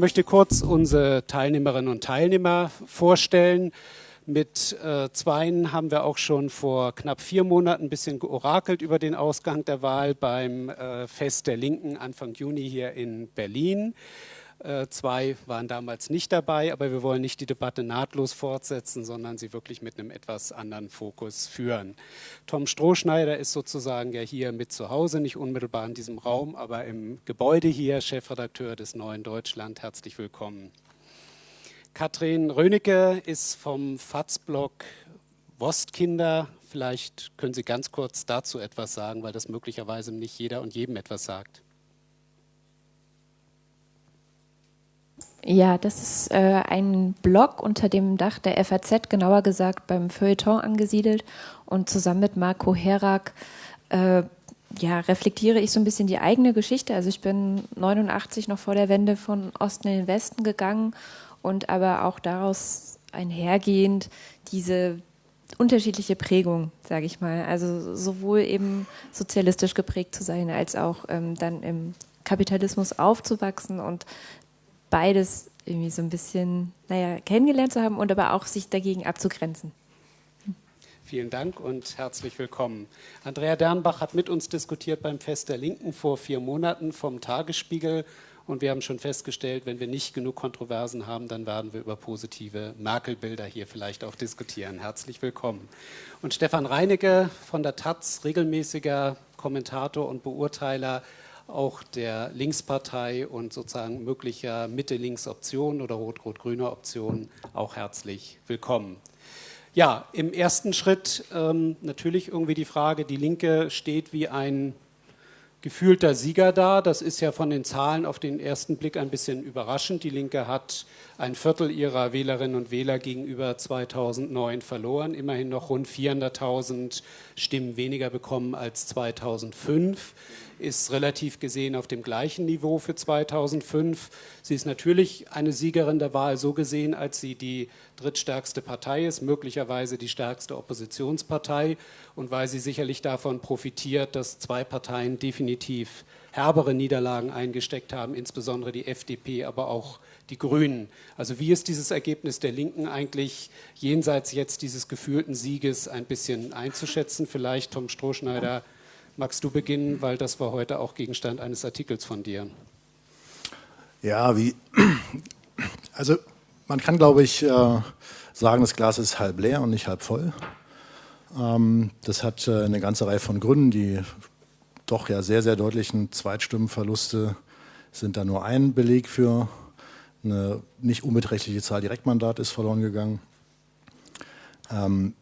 möchte kurz unsere Teilnehmerinnen und Teilnehmer vorstellen. Mit äh, Zweien haben wir auch schon vor knapp vier Monaten ein bisschen georakelt über den Ausgang der Wahl beim äh, Fest der Linken Anfang Juni hier in Berlin. Äh, zwei waren damals nicht dabei, aber wir wollen nicht die Debatte nahtlos fortsetzen, sondern sie wirklich mit einem etwas anderen Fokus führen. Tom Strohschneider ist sozusagen ja hier mit zu Hause, nicht unmittelbar in diesem Raum, aber im Gebäude hier, Chefredakteur des Neuen Deutschland. Herzlich willkommen. Katrin Rönecke ist vom FATS-Blog Wostkinder. Vielleicht können Sie ganz kurz dazu etwas sagen, weil das möglicherweise nicht jeder und jedem etwas sagt. Ja, das ist äh, ein Blog unter dem Dach der FAZ, genauer gesagt beim Feuilleton angesiedelt. Und zusammen mit Marco Herak äh, ja, reflektiere ich so ein bisschen die eigene Geschichte. Also ich bin 89 noch vor der Wende von Osten in den Westen gegangen und aber auch daraus einhergehend diese unterschiedliche Prägung, sage ich mal. Also sowohl eben sozialistisch geprägt zu sein, als auch ähm, dann im Kapitalismus aufzuwachsen und beides irgendwie so ein bisschen, naja, kennengelernt zu haben und aber auch sich dagegen abzugrenzen. Vielen Dank und herzlich willkommen. Andrea Dernbach hat mit uns diskutiert beim Fest der Linken vor vier Monaten vom Tagesspiegel. Und wir haben schon festgestellt, wenn wir nicht genug Kontroversen haben, dann werden wir über positive Merkel-Bilder hier vielleicht auch diskutieren. Herzlich willkommen. Und Stefan Reinecke von der Taz, regelmäßiger Kommentator und Beurteiler auch der Linkspartei und sozusagen möglicher Mitte-Links-Option oder Rot-Rot-Grüner Option auch herzlich willkommen. Ja, im ersten Schritt ähm, natürlich irgendwie die Frage, die Linke steht wie ein gefühlter Sieger da. Das ist ja von den Zahlen auf den ersten Blick ein bisschen überraschend. Die Linke hat ein Viertel ihrer Wählerinnen und Wähler gegenüber 2009 verloren, immerhin noch rund 400.000 Stimmen weniger bekommen als 2005 ist relativ gesehen auf dem gleichen Niveau für 2005. Sie ist natürlich eine Siegerin der Wahl so gesehen, als sie die drittstärkste Partei ist, möglicherweise die stärkste Oppositionspartei und weil sie sicherlich davon profitiert, dass zwei Parteien definitiv herbere Niederlagen eingesteckt haben, insbesondere die FDP, aber auch die Grünen. Also wie ist dieses Ergebnis der Linken eigentlich jenseits jetzt dieses gefühlten Sieges ein bisschen einzuschätzen? Vielleicht Tom Strohschneider Magst du beginnen, weil das war heute auch Gegenstand eines Artikels von dir. Ja, wie, also man kann, glaube ich, äh, sagen, das Glas ist halb leer und nicht halb voll. Ähm, das hat äh, eine ganze Reihe von Gründen. Die doch ja sehr, sehr deutlichen Zweitstimmenverluste sind da nur ein Beleg für. Eine nicht unbeträchtliche Zahl Direktmandat ist verloren gegangen. Ähm,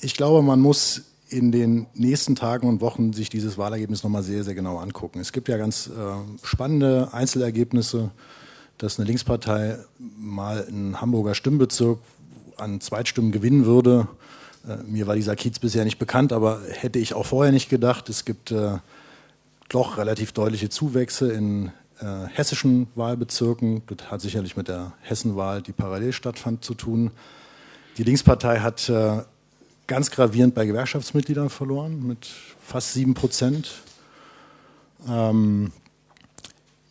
ich glaube, man muss in den nächsten Tagen und Wochen sich dieses Wahlergebnis nochmal sehr, sehr genau angucken. Es gibt ja ganz äh, spannende Einzelergebnisse, dass eine Linkspartei mal einen Hamburger Stimmbezirk an Zweitstimmen gewinnen würde. Äh, mir war dieser Kiez bisher nicht bekannt, aber hätte ich auch vorher nicht gedacht. Es gibt äh, doch relativ deutliche Zuwächse in äh, hessischen Wahlbezirken. Das hat sicherlich mit der Hessenwahl, die parallel stattfand, zu tun. Die Linkspartei hat äh, ganz gravierend bei Gewerkschaftsmitgliedern verloren, mit fast sieben Prozent. Ähm,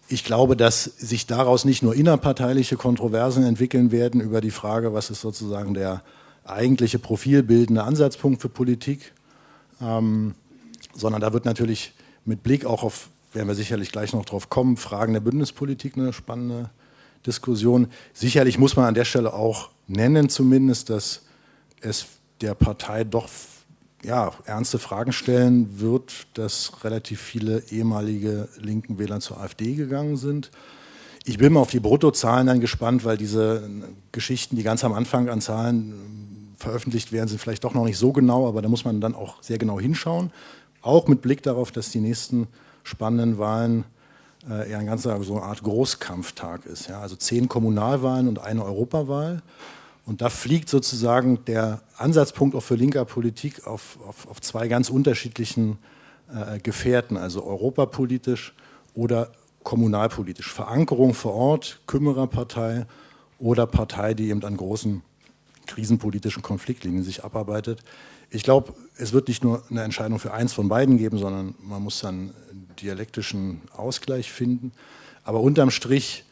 ich glaube, dass sich daraus nicht nur innerparteiliche Kontroversen entwickeln werden über die Frage, was ist sozusagen der eigentliche profilbildende Ansatzpunkt für Politik, ähm, sondern da wird natürlich mit Blick auch auf, werden wir sicherlich gleich noch drauf kommen, Fragen der Bündnispolitik eine spannende Diskussion. Sicherlich muss man an der Stelle auch nennen zumindest, dass es der Partei doch ja, ernste Fragen stellen wird, dass relativ viele ehemalige linken Wähler zur AfD gegangen sind. Ich bin mal auf die Bruttozahlen dann gespannt, weil diese Geschichten, die ganz am Anfang an Zahlen veröffentlicht werden, sind vielleicht doch noch nicht so genau, aber da muss man dann auch sehr genau hinschauen. Auch mit Blick darauf, dass die nächsten spannenden Wahlen äh, eher ein ganzer so eine Art Großkampftag ist. Ja? Also zehn Kommunalwahlen und eine Europawahl. Und da fliegt sozusagen der Ansatzpunkt auch für linker Politik auf, auf, auf zwei ganz unterschiedlichen äh, Gefährten, also europapolitisch oder kommunalpolitisch. Verankerung vor Ort, Kümmererpartei oder Partei, die eben an großen krisenpolitischen Konfliktlinien sich abarbeitet. Ich glaube, es wird nicht nur eine Entscheidung für eins von beiden geben, sondern man muss dann dialektischen Ausgleich finden. Aber unterm Strich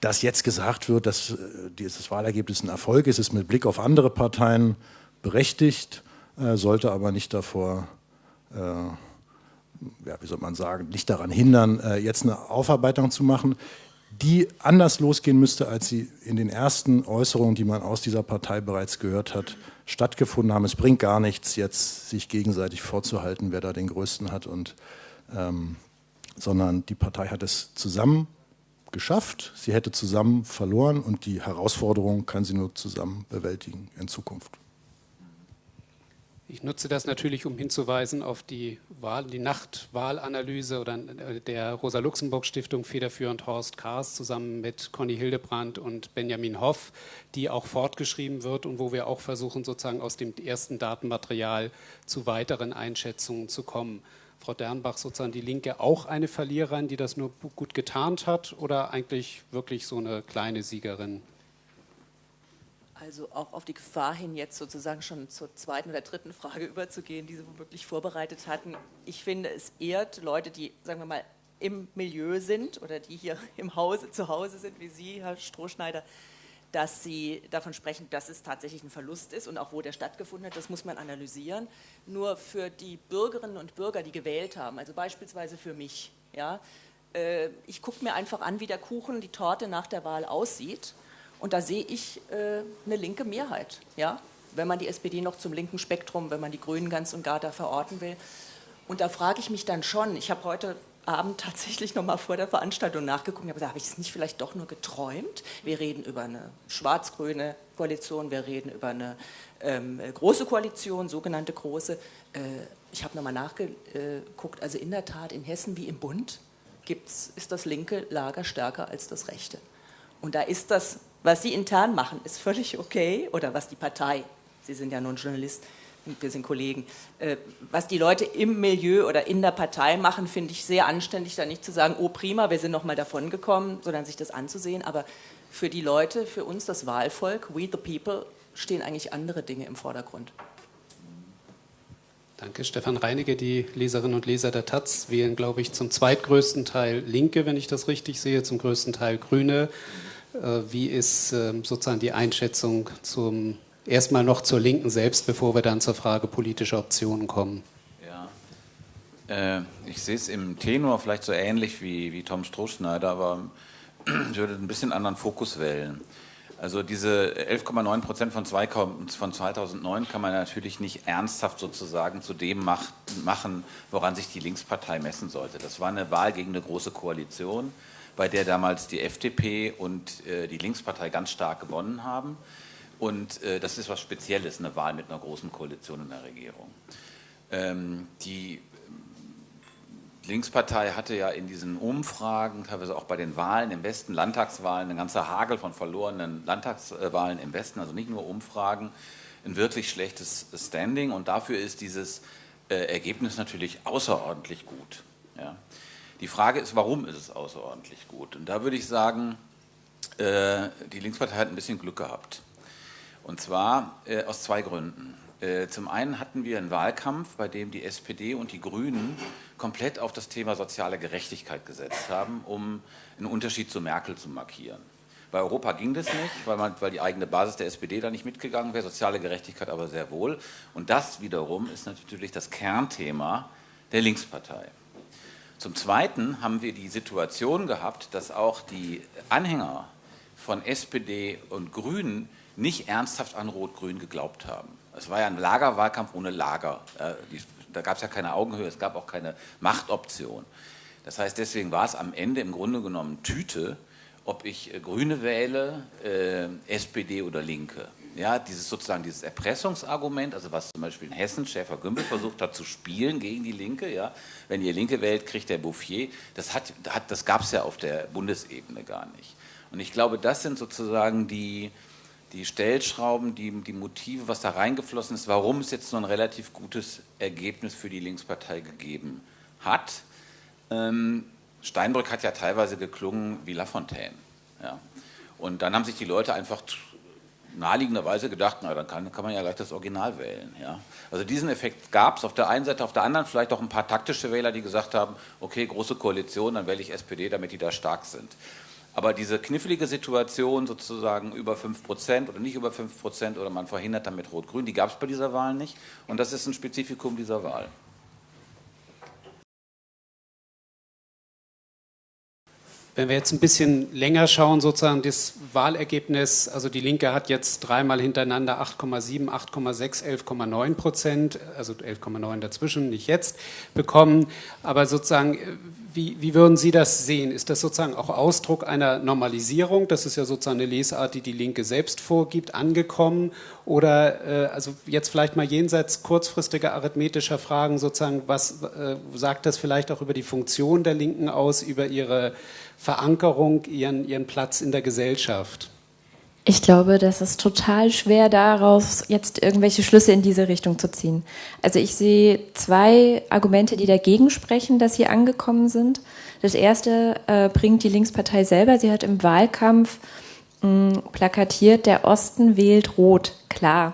dass jetzt gesagt wird, dass äh, dieses Wahlergebnis ein Erfolg ist, ist mit Blick auf andere Parteien berechtigt, äh, sollte aber nicht davor, äh, ja, wie soll man sagen, nicht daran hindern, jetzt eine Aufarbeitung zu machen, die anders losgehen müsste, als sie in den ersten Äußerungen, die man aus dieser Partei bereits gehört hat, stattgefunden haben. Es bringt gar nichts, jetzt sich gegenseitig vorzuhalten, wer da den Größten hat, und, ähm, sondern die Partei hat es zusammen geschafft, sie hätte zusammen verloren und die Herausforderung kann sie nur zusammen bewältigen in Zukunft. Ich nutze das natürlich, um hinzuweisen auf die Wahl, die Nachtwahlanalyse oder der Rosa-Luxemburg-Stiftung federführend Horst Kahrs zusammen mit Conny Hildebrandt und Benjamin Hoff, die auch fortgeschrieben wird und wo wir auch versuchen, sozusagen aus dem ersten Datenmaterial zu weiteren Einschätzungen zu kommen. Frau Dernbach sozusagen die Linke auch eine Verliererin, die das nur gut getarnt hat oder eigentlich wirklich so eine kleine Siegerin? Also auch auf die Gefahr hin, jetzt sozusagen schon zur zweiten oder dritten Frage überzugehen, die Sie wirklich vorbereitet hatten. Ich finde, es ehrt Leute, die, sagen wir mal, im Milieu sind oder die hier im Hause zu Hause sind, wie Sie, Herr Strohschneider, dass Sie davon sprechen, dass es tatsächlich ein Verlust ist und auch wo der stattgefunden hat, das muss man analysieren. Nur für die Bürgerinnen und Bürger, die gewählt haben, also beispielsweise für mich, ja, äh, ich gucke mir einfach an, wie der Kuchen, die Torte nach der Wahl aussieht und da sehe ich äh, eine linke Mehrheit, ja, wenn man die SPD noch zum linken Spektrum, wenn man die Grünen ganz und gar da verorten will. Und da frage ich mich dann schon, ich habe heute Abend tatsächlich noch mal vor der Veranstaltung nachgeguckt habe gesagt, habe ich es nicht vielleicht doch nur geträumt? Wir reden über eine schwarz-grüne Koalition, wir reden über eine ähm, große Koalition, sogenannte große. Äh, ich habe noch mal nachgeguckt, also in der Tat in Hessen wie im Bund gibt's, ist das linke Lager stärker als das rechte. Und da ist das, was Sie intern machen, ist völlig okay, oder was die Partei, Sie sind ja nun Journalist, wir sind Kollegen. Äh, was die Leute im Milieu oder in der Partei machen, finde ich sehr anständig, da nicht zu sagen, oh prima, wir sind nochmal davon gekommen, sondern sich das anzusehen. Aber für die Leute, für uns, das Wahlvolk, we the people, stehen eigentlich andere Dinge im Vordergrund. Danke, Stefan Reinecke. Die Leserinnen und Leser der Taz wählen, glaube ich, zum zweitgrößten Teil Linke, wenn ich das richtig sehe, zum größten Teil Grüne. Äh, wie ist ähm, sozusagen die Einschätzung zum erstmal noch zur Linken selbst, bevor wir dann zur Frage politischer Optionen kommen. Ja, äh, ich sehe es im Tenor vielleicht so ähnlich wie, wie Tom Strohschneider, aber ich würde ein bisschen anderen Fokus wählen. Also diese 11,9 Prozent von, von 2009 kann man natürlich nicht ernsthaft sozusagen zu dem mach, machen, woran sich die Linkspartei messen sollte. Das war eine Wahl gegen eine große Koalition, bei der damals die FDP und äh, die Linkspartei ganz stark gewonnen haben. Und äh, das ist was Spezielles, eine Wahl mit einer großen Koalition in der Regierung. Ähm, die Linkspartei hatte ja in diesen Umfragen, teilweise auch bei den Wahlen im Westen, Landtagswahlen, eine ganze Hagel von verlorenen Landtagswahlen im Westen, also nicht nur Umfragen, ein wirklich schlechtes Standing. Und dafür ist dieses äh, Ergebnis natürlich außerordentlich gut. Ja. Die Frage ist, warum ist es außerordentlich gut? Und da würde ich sagen, äh, die Linkspartei hat ein bisschen Glück gehabt. Und zwar äh, aus zwei Gründen. Äh, zum einen hatten wir einen Wahlkampf, bei dem die SPD und die Grünen komplett auf das Thema soziale Gerechtigkeit gesetzt haben, um einen Unterschied zu Merkel zu markieren. Bei Europa ging das nicht, weil, man, weil die eigene Basis der SPD da nicht mitgegangen wäre, soziale Gerechtigkeit aber sehr wohl. Und das wiederum ist natürlich das Kernthema der Linkspartei. Zum Zweiten haben wir die Situation gehabt, dass auch die Anhänger von SPD und Grünen nicht ernsthaft an Rot-Grün geglaubt haben. Es war ja ein Lagerwahlkampf ohne Lager. Da gab es ja keine Augenhöhe, es gab auch keine Machtoption. Das heißt, deswegen war es am Ende im Grunde genommen Tüte, ob ich äh, Grüne wähle, äh, SPD oder Linke. Ja, dieses sozusagen dieses Erpressungsargument, also was zum Beispiel in Hessen Schäfer-Gümbel versucht hat zu spielen gegen die Linke, ja, wenn ihr Linke wählt, kriegt der Bouffier, das, hat, das gab es ja auf der Bundesebene gar nicht. Und ich glaube, das sind sozusagen die, die Stellschrauben, die, die Motive, was da reingeflossen ist, warum es jetzt so ein relativ gutes Ergebnis für die Linkspartei gegeben hat. Ähm, Steinbrück hat ja teilweise geklungen wie Lafontaine. Ja. Und dann haben sich die Leute einfach naheliegenderweise gedacht, na dann kann, kann man ja gleich das Original wählen. Ja. Also diesen Effekt gab es auf der einen Seite, auf der anderen vielleicht auch ein paar taktische Wähler, die gesagt haben, okay, große Koalition, dann wähle ich SPD, damit die da stark sind. Aber diese knifflige Situation sozusagen über 5% oder nicht über 5% oder man verhindert damit Rot-Grün, die gab es bei dieser Wahl nicht. Und das ist ein Spezifikum dieser Wahl. Wenn wir jetzt ein bisschen länger schauen, sozusagen das Wahlergebnis, also die Linke hat jetzt dreimal hintereinander 8,7, 8,6, 11,9 Prozent, also 11,9 dazwischen, nicht jetzt, bekommen. Aber sozusagen, wie, wie würden Sie das sehen? Ist das sozusagen auch Ausdruck einer Normalisierung? Das ist ja sozusagen eine Lesart, die die Linke selbst vorgibt, angekommen? Oder äh, also jetzt vielleicht mal jenseits kurzfristiger arithmetischer Fragen sozusagen, was äh, sagt das vielleicht auch über die Funktion der Linken aus, über ihre Verankerung, ihren, ihren Platz in der Gesellschaft? Ich glaube, das ist total schwer daraus jetzt irgendwelche Schlüsse in diese Richtung zu ziehen. Also ich sehe zwei Argumente, die dagegen sprechen, dass sie angekommen sind. Das erste äh, bringt die Linkspartei selber. Sie hat im Wahlkampf mh, plakatiert, der Osten wählt rot, klar.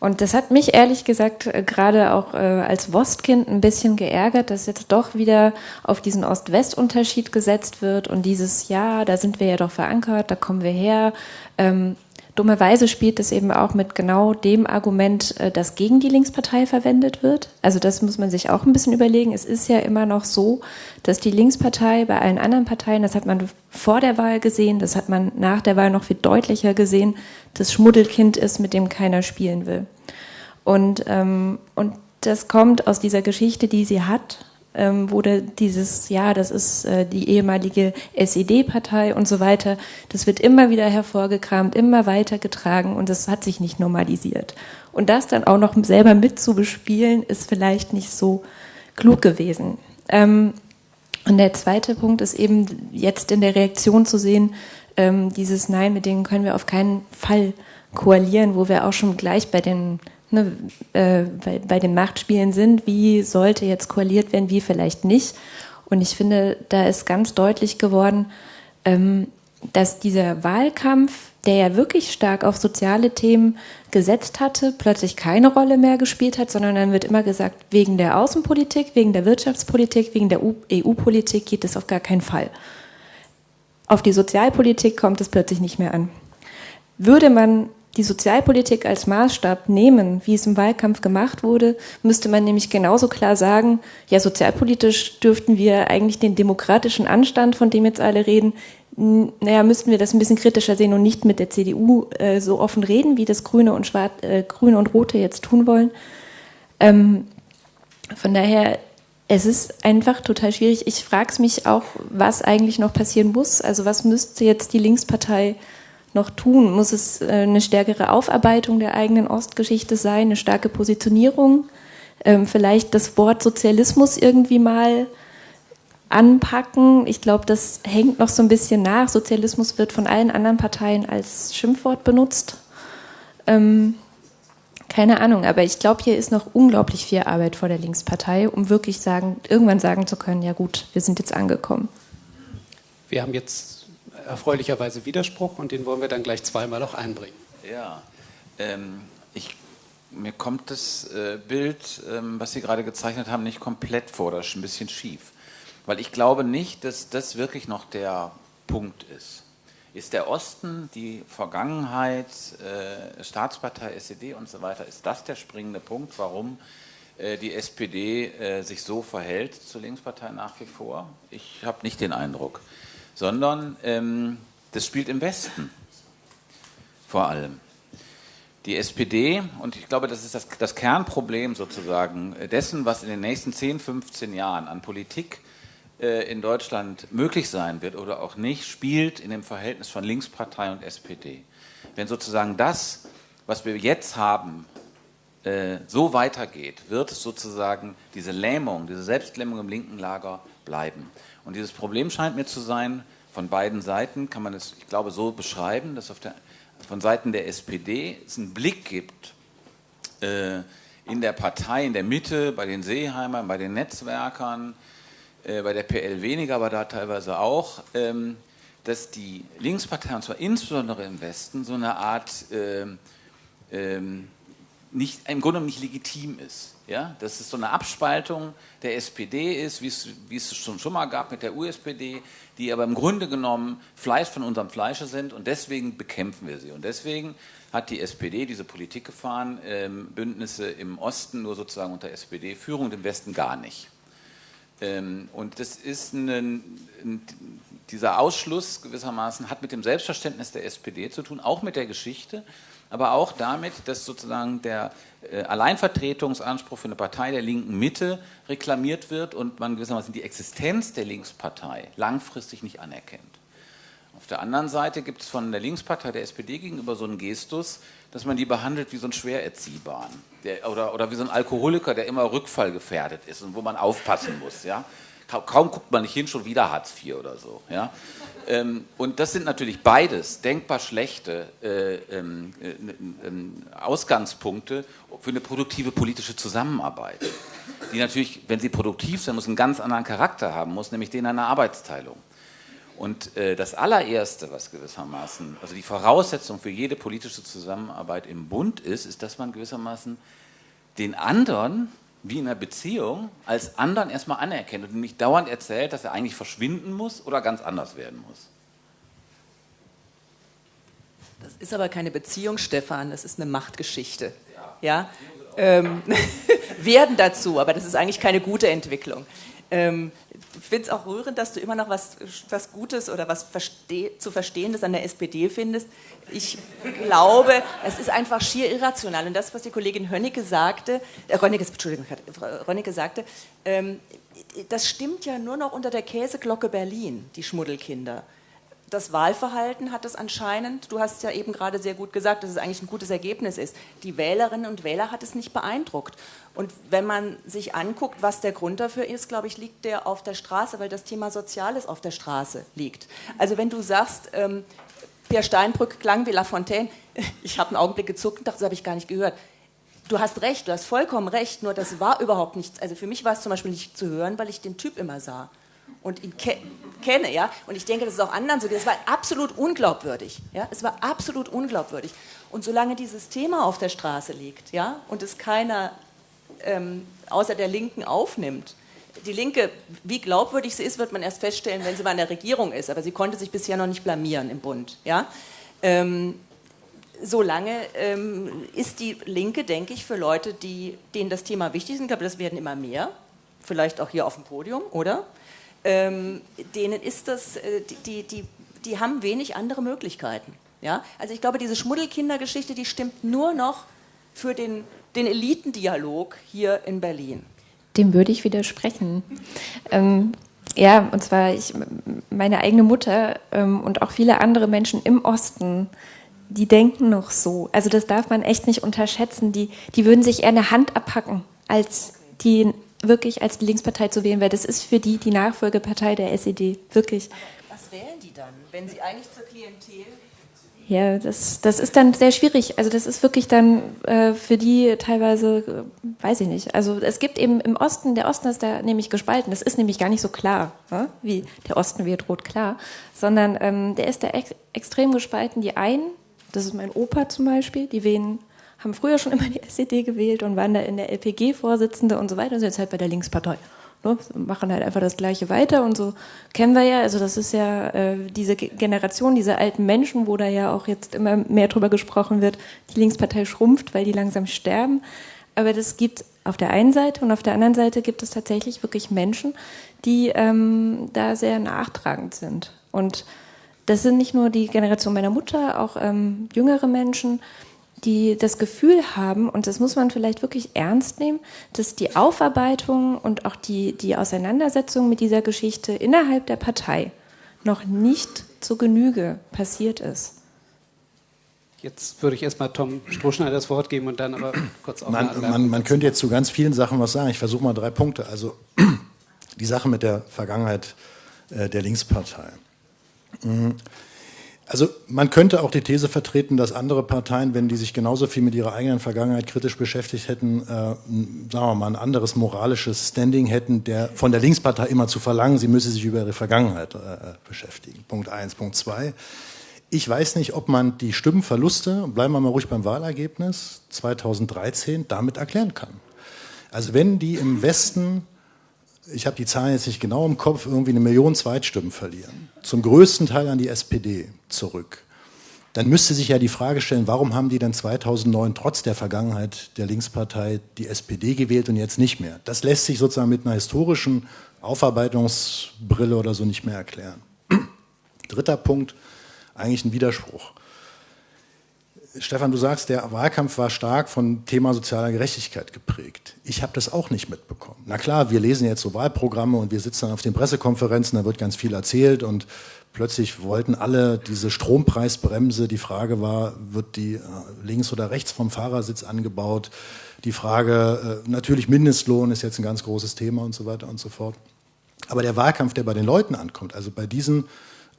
Und das hat mich ehrlich gesagt äh, gerade auch äh, als Wostkind ein bisschen geärgert, dass jetzt doch wieder auf diesen Ost-West-Unterschied gesetzt wird und dieses, ja, da sind wir ja doch verankert, da kommen wir her. Ähm, dummerweise spielt es eben auch mit genau dem Argument, äh, das gegen die Linkspartei verwendet wird. Also das muss man sich auch ein bisschen überlegen. Es ist ja immer noch so, dass die Linkspartei bei allen anderen Parteien, das hat man vor der Wahl gesehen, das hat man nach der Wahl noch viel deutlicher gesehen, das Schmuddelkind ist, mit dem keiner spielen will. Und, ähm, und das kommt aus dieser Geschichte, die sie hat, ähm, wurde dieses, ja, das ist äh, die ehemalige SED-Partei und so weiter, das wird immer wieder hervorgekramt, immer weiter getragen und das hat sich nicht normalisiert. Und das dann auch noch selber mitzubespielen, ist vielleicht nicht so klug gewesen. Ähm, und der zweite Punkt ist eben jetzt in der Reaktion zu sehen, ähm, dieses Nein, mit denen können wir auf keinen Fall koalieren, wo wir auch schon gleich bei den, ne, äh, bei, bei den Machtspielen sind, wie sollte jetzt koaliert werden, wie vielleicht nicht. Und ich finde, da ist ganz deutlich geworden, ähm, dass dieser Wahlkampf, der ja wirklich stark auf soziale Themen gesetzt hatte, plötzlich keine Rolle mehr gespielt hat, sondern dann wird immer gesagt, wegen der Außenpolitik, wegen der Wirtschaftspolitik, wegen der EU-Politik geht es auf gar keinen Fall. Auf die Sozialpolitik kommt es plötzlich nicht mehr an. Würde man die Sozialpolitik als Maßstab nehmen, wie es im Wahlkampf gemacht wurde, müsste man nämlich genauso klar sagen, ja, sozialpolitisch dürften wir eigentlich den demokratischen Anstand, von dem jetzt alle reden, naja, müssten wir das ein bisschen kritischer sehen und nicht mit der CDU äh, so offen reden, wie das Grüne und Schwarz, äh, Grüne und Rote jetzt tun wollen. Ähm, von daher es ist einfach total schwierig. Ich frage es mich auch, was eigentlich noch passieren muss. Also was müsste jetzt die Linkspartei noch tun? Muss es äh, eine stärkere Aufarbeitung der eigenen Ostgeschichte sein, eine starke Positionierung? Ähm, vielleicht das Wort Sozialismus irgendwie mal anpacken. Ich glaube, das hängt noch so ein bisschen nach. Sozialismus wird von allen anderen Parteien als Schimpfwort benutzt. Ähm, keine Ahnung, aber ich glaube, hier ist noch unglaublich viel Arbeit vor der Linkspartei, um wirklich sagen, irgendwann sagen zu können, ja gut, wir sind jetzt angekommen. Wir haben jetzt erfreulicherweise Widerspruch und den wollen wir dann gleich zweimal auch einbringen. Ja, ähm, ich, mir kommt das äh, Bild, ähm, was Sie gerade gezeichnet haben, nicht komplett vor, das ist ein bisschen schief. Weil ich glaube nicht, dass das wirklich noch der Punkt ist ist der Osten, die Vergangenheit, äh, Staatspartei, SED und so weiter, ist das der springende Punkt, warum äh, die SPD äh, sich so verhält zur Linkspartei nach wie vor? Ich habe nicht den Eindruck, sondern ähm, das spielt im Westen vor allem. Die SPD, und ich glaube, das ist das, das Kernproblem sozusagen dessen, was in den nächsten 10, 15 Jahren an Politik äh, in Deutschland möglich sein wird oder auch nicht, spielt in dem Verhältnis von Linkspartei und SPD. Wenn sozusagen das, was wir jetzt haben, äh, so weitergeht, wird sozusagen diese Lähmung, diese Selbstlähmung im linken Lager bleiben. Und dieses Problem scheint mir zu sein, von beiden Seiten kann man es, ich glaube, so beschreiben, dass auf der, von Seiten der SPD es einen Blick gibt äh, in der Partei, in der Mitte, bei den Seeheimern, bei den Netzwerkern, äh, bei der PL weniger, aber da teilweise auch, ähm, dass die Linkspartei, und zwar insbesondere im Westen, so eine Art ähm, nicht, im Grunde nicht legitim ist. Ja? Dass es so eine Abspaltung der SPD ist, wie es, es schon, schon mal gab mit der USPD, die aber im Grunde genommen Fleisch von unserem Fleische sind und deswegen bekämpfen wir sie. Und deswegen hat die SPD diese Politik gefahren, ähm, Bündnisse im Osten nur sozusagen unter SPD-Führung, im Westen gar nicht. Ähm, und das ist ein, ein, dieser Ausschluss gewissermaßen hat mit dem Selbstverständnis der SPD zu tun, auch mit der Geschichte aber auch damit, dass sozusagen der äh, Alleinvertretungsanspruch für eine Partei der linken Mitte reklamiert wird und man gewissermaßen die Existenz der Linkspartei langfristig nicht anerkennt. Auf der anderen Seite gibt es von der Linkspartei der SPD gegenüber so einen Gestus, dass man die behandelt wie so einen Schwererziehbaren der, oder, oder wie so ein Alkoholiker, der immer rückfallgefährdet ist und wo man aufpassen muss. Ja? Kaum guckt man nicht hin, schon wieder Hartz IV oder so. Ja? Ähm, und das sind natürlich beides denkbar schlechte äh, ähm, äh, ähm, Ausgangspunkte für eine produktive politische Zusammenarbeit. Die natürlich, wenn sie produktiv sein muss, einen ganz anderen Charakter haben muss, nämlich den einer Arbeitsteilung. Und äh, das allererste, was gewissermaßen, also die Voraussetzung für jede politische Zusammenarbeit im Bund ist, ist, dass man gewissermaßen den anderen wie in einer Beziehung als anderen erstmal anerkennt und nicht dauernd erzählt, dass er eigentlich verschwinden muss oder ganz anders werden muss. Das ist aber keine Beziehung, Stefan, das ist eine Machtgeschichte. Ja, ähm, werden dazu, aber das ist eigentlich keine gute Entwicklung. Ähm, ich finde es auch rührend, dass du immer noch was, was Gutes oder was versteh, zu Verstehendes an der SPD findest. Ich glaube, es ist einfach schier irrational. Und das, was die Kollegin Hönnecke sagte, äh, Rönnecke, Entschuldigung, Rönnecke sagte, ähm, das stimmt ja nur noch unter der Käseglocke Berlin, die Schmuddelkinder das Wahlverhalten hat es anscheinend, du hast ja eben gerade sehr gut gesagt, dass es eigentlich ein gutes Ergebnis ist. Die Wählerinnen und Wähler hat es nicht beeindruckt. Und wenn man sich anguckt, was der Grund dafür ist, glaube ich, liegt der auf der Straße, weil das Thema Soziales auf der Straße liegt. Also wenn du sagst, ähm, Pierre Steinbrück klang wie La Fontaine, ich habe einen Augenblick gezuckt und dachte, das habe ich gar nicht gehört. Du hast recht, du hast vollkommen recht, nur das war überhaupt nichts. Also für mich war es zum Beispiel nicht zu hören, weil ich den Typ immer sah und ihn ke kenne, ja, und ich denke, das ist auch anderen so, das war absolut unglaubwürdig, ja, es war absolut unglaubwürdig. Und solange dieses Thema auf der Straße liegt, ja, und es keiner ähm, außer der Linken aufnimmt, die Linke, wie glaubwürdig sie ist, wird man erst feststellen, wenn sie mal in der Regierung ist, aber sie konnte sich bisher noch nicht blamieren im Bund, ja. Ähm, solange ähm, ist die Linke, denke ich, für Leute, die, denen das Thema wichtig ist, ich glaube, das werden immer mehr, vielleicht auch hier auf dem Podium, oder? Ähm, denen ist das, äh, die, die, die haben wenig andere Möglichkeiten. Ja? Also ich glaube, diese Schmuddelkindergeschichte, die stimmt nur noch für den, den Elitendialog hier in Berlin. Dem würde ich widersprechen. Ähm, ja, und zwar ich, meine eigene Mutter ähm, und auch viele andere Menschen im Osten, die denken noch so. Also das darf man echt nicht unterschätzen. Die, die würden sich eher eine Hand abhacken, als die wirklich als Linkspartei zu wählen, weil das ist für die die Nachfolgepartei der SED, wirklich. was wählen die dann, wenn sie eigentlich zur Klientel ja, das, das ist dann sehr schwierig. Also das ist wirklich dann äh, für die teilweise, äh, weiß ich nicht. Also es gibt eben im Osten, der Osten ist da nämlich gespalten. Das ist nämlich gar nicht so klar, ne? wie der Osten wird rot klar, sondern ähm, der ist da ex extrem gespalten. Die einen, das ist mein Opa zum Beispiel, die wählen haben früher schon immer die SED gewählt und waren da in der LPG Vorsitzende und so weiter und sind jetzt halt bei der Linkspartei. Ne? Machen halt einfach das Gleiche weiter und so kennen wir ja. Also das ist ja äh, diese Generation, diese alten Menschen, wo da ja auch jetzt immer mehr drüber gesprochen wird, die Linkspartei schrumpft, weil die langsam sterben. Aber das gibt auf der einen Seite und auf der anderen Seite gibt es tatsächlich wirklich Menschen, die ähm, da sehr nachtragend sind. Und das sind nicht nur die Generation meiner Mutter, auch ähm, jüngere Menschen, die das Gefühl haben, und das muss man vielleicht wirklich ernst nehmen, dass die Aufarbeitung und auch die, die Auseinandersetzung mit dieser Geschichte innerhalb der Partei noch nicht zu Genüge passiert ist. Jetzt würde ich erstmal Tom Strohschneider das Wort geben und dann aber kurz auf man, man, man könnte jetzt zu ganz vielen Sachen was sagen. Ich versuche mal drei Punkte. Also die Sache mit der Vergangenheit äh, der Linkspartei. Also man könnte auch die These vertreten, dass andere Parteien, wenn die sich genauso viel mit ihrer eigenen Vergangenheit kritisch beschäftigt hätten, äh, sagen wir mal, ein anderes moralisches Standing hätten, der von der Linkspartei immer zu verlangen, sie müsse sich über ihre Vergangenheit äh, beschäftigen. Punkt eins. Punkt zwei. ich weiß nicht, ob man die Stimmenverluste, bleiben wir mal ruhig beim Wahlergebnis 2013, damit erklären kann. Also wenn die im Westen, ich habe die Zahlen jetzt nicht genau im Kopf, irgendwie eine Million Zweitstimmen verlieren, zum größten Teil an die SPD zurück, dann müsste sich ja die Frage stellen, warum haben die dann 2009 trotz der Vergangenheit der Linkspartei die SPD gewählt und jetzt nicht mehr? Das lässt sich sozusagen mit einer historischen Aufarbeitungsbrille oder so nicht mehr erklären. Dritter Punkt, eigentlich ein Widerspruch. Stefan, du sagst, der Wahlkampf war stark von Thema sozialer Gerechtigkeit geprägt. Ich habe das auch nicht mitbekommen. Na klar, wir lesen jetzt so Wahlprogramme und wir sitzen dann auf den Pressekonferenzen, da wird ganz viel erzählt und plötzlich wollten alle diese Strompreisbremse. Die Frage war, wird die äh, links oder rechts vom Fahrersitz angebaut? Die Frage, äh, natürlich Mindestlohn ist jetzt ein ganz großes Thema und so weiter und so fort. Aber der Wahlkampf, der bei den Leuten ankommt, also bei diesen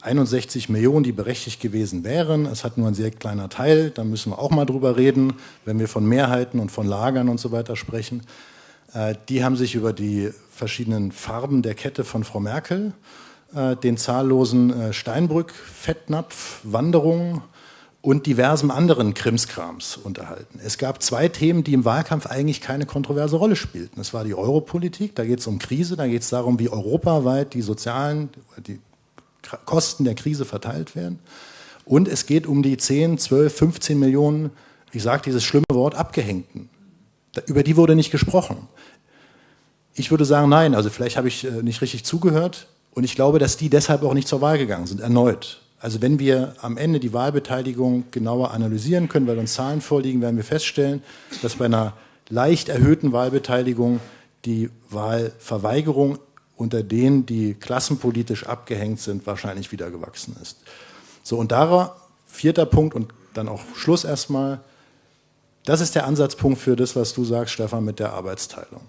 61 Millionen, die berechtigt gewesen wären. Es hat nur ein sehr kleiner Teil, da müssen wir auch mal drüber reden, wenn wir von Mehrheiten und von Lagern und so weiter sprechen. Äh, die haben sich über die verschiedenen Farben der Kette von Frau Merkel, äh, den zahllosen äh, Steinbrück-Fettnapf, Wanderungen und diversen anderen Krimskrams unterhalten. Es gab zwei Themen, die im Wahlkampf eigentlich keine kontroverse Rolle spielten. Es war die Europolitik, da geht es um Krise, da geht es darum, wie europaweit die sozialen, die Kosten der Krise verteilt werden. Und es geht um die 10, 12, 15 Millionen, ich sage dieses schlimme Wort, Abgehängten. Über die wurde nicht gesprochen. Ich würde sagen, nein, also vielleicht habe ich äh, nicht richtig zugehört und ich glaube, dass die deshalb auch nicht zur Wahl gegangen sind, erneut. Also wenn wir am Ende die Wahlbeteiligung genauer analysieren können, weil uns Zahlen vorliegen, werden wir feststellen, dass bei einer leicht erhöhten Wahlbeteiligung die Wahlverweigerung unter denen, die klassenpolitisch abgehängt sind, wahrscheinlich wieder gewachsen ist. So, und darauf, vierter Punkt und dann auch Schluss erstmal, das ist der Ansatzpunkt für das, was du sagst, Stefan, mit der Arbeitsteilung.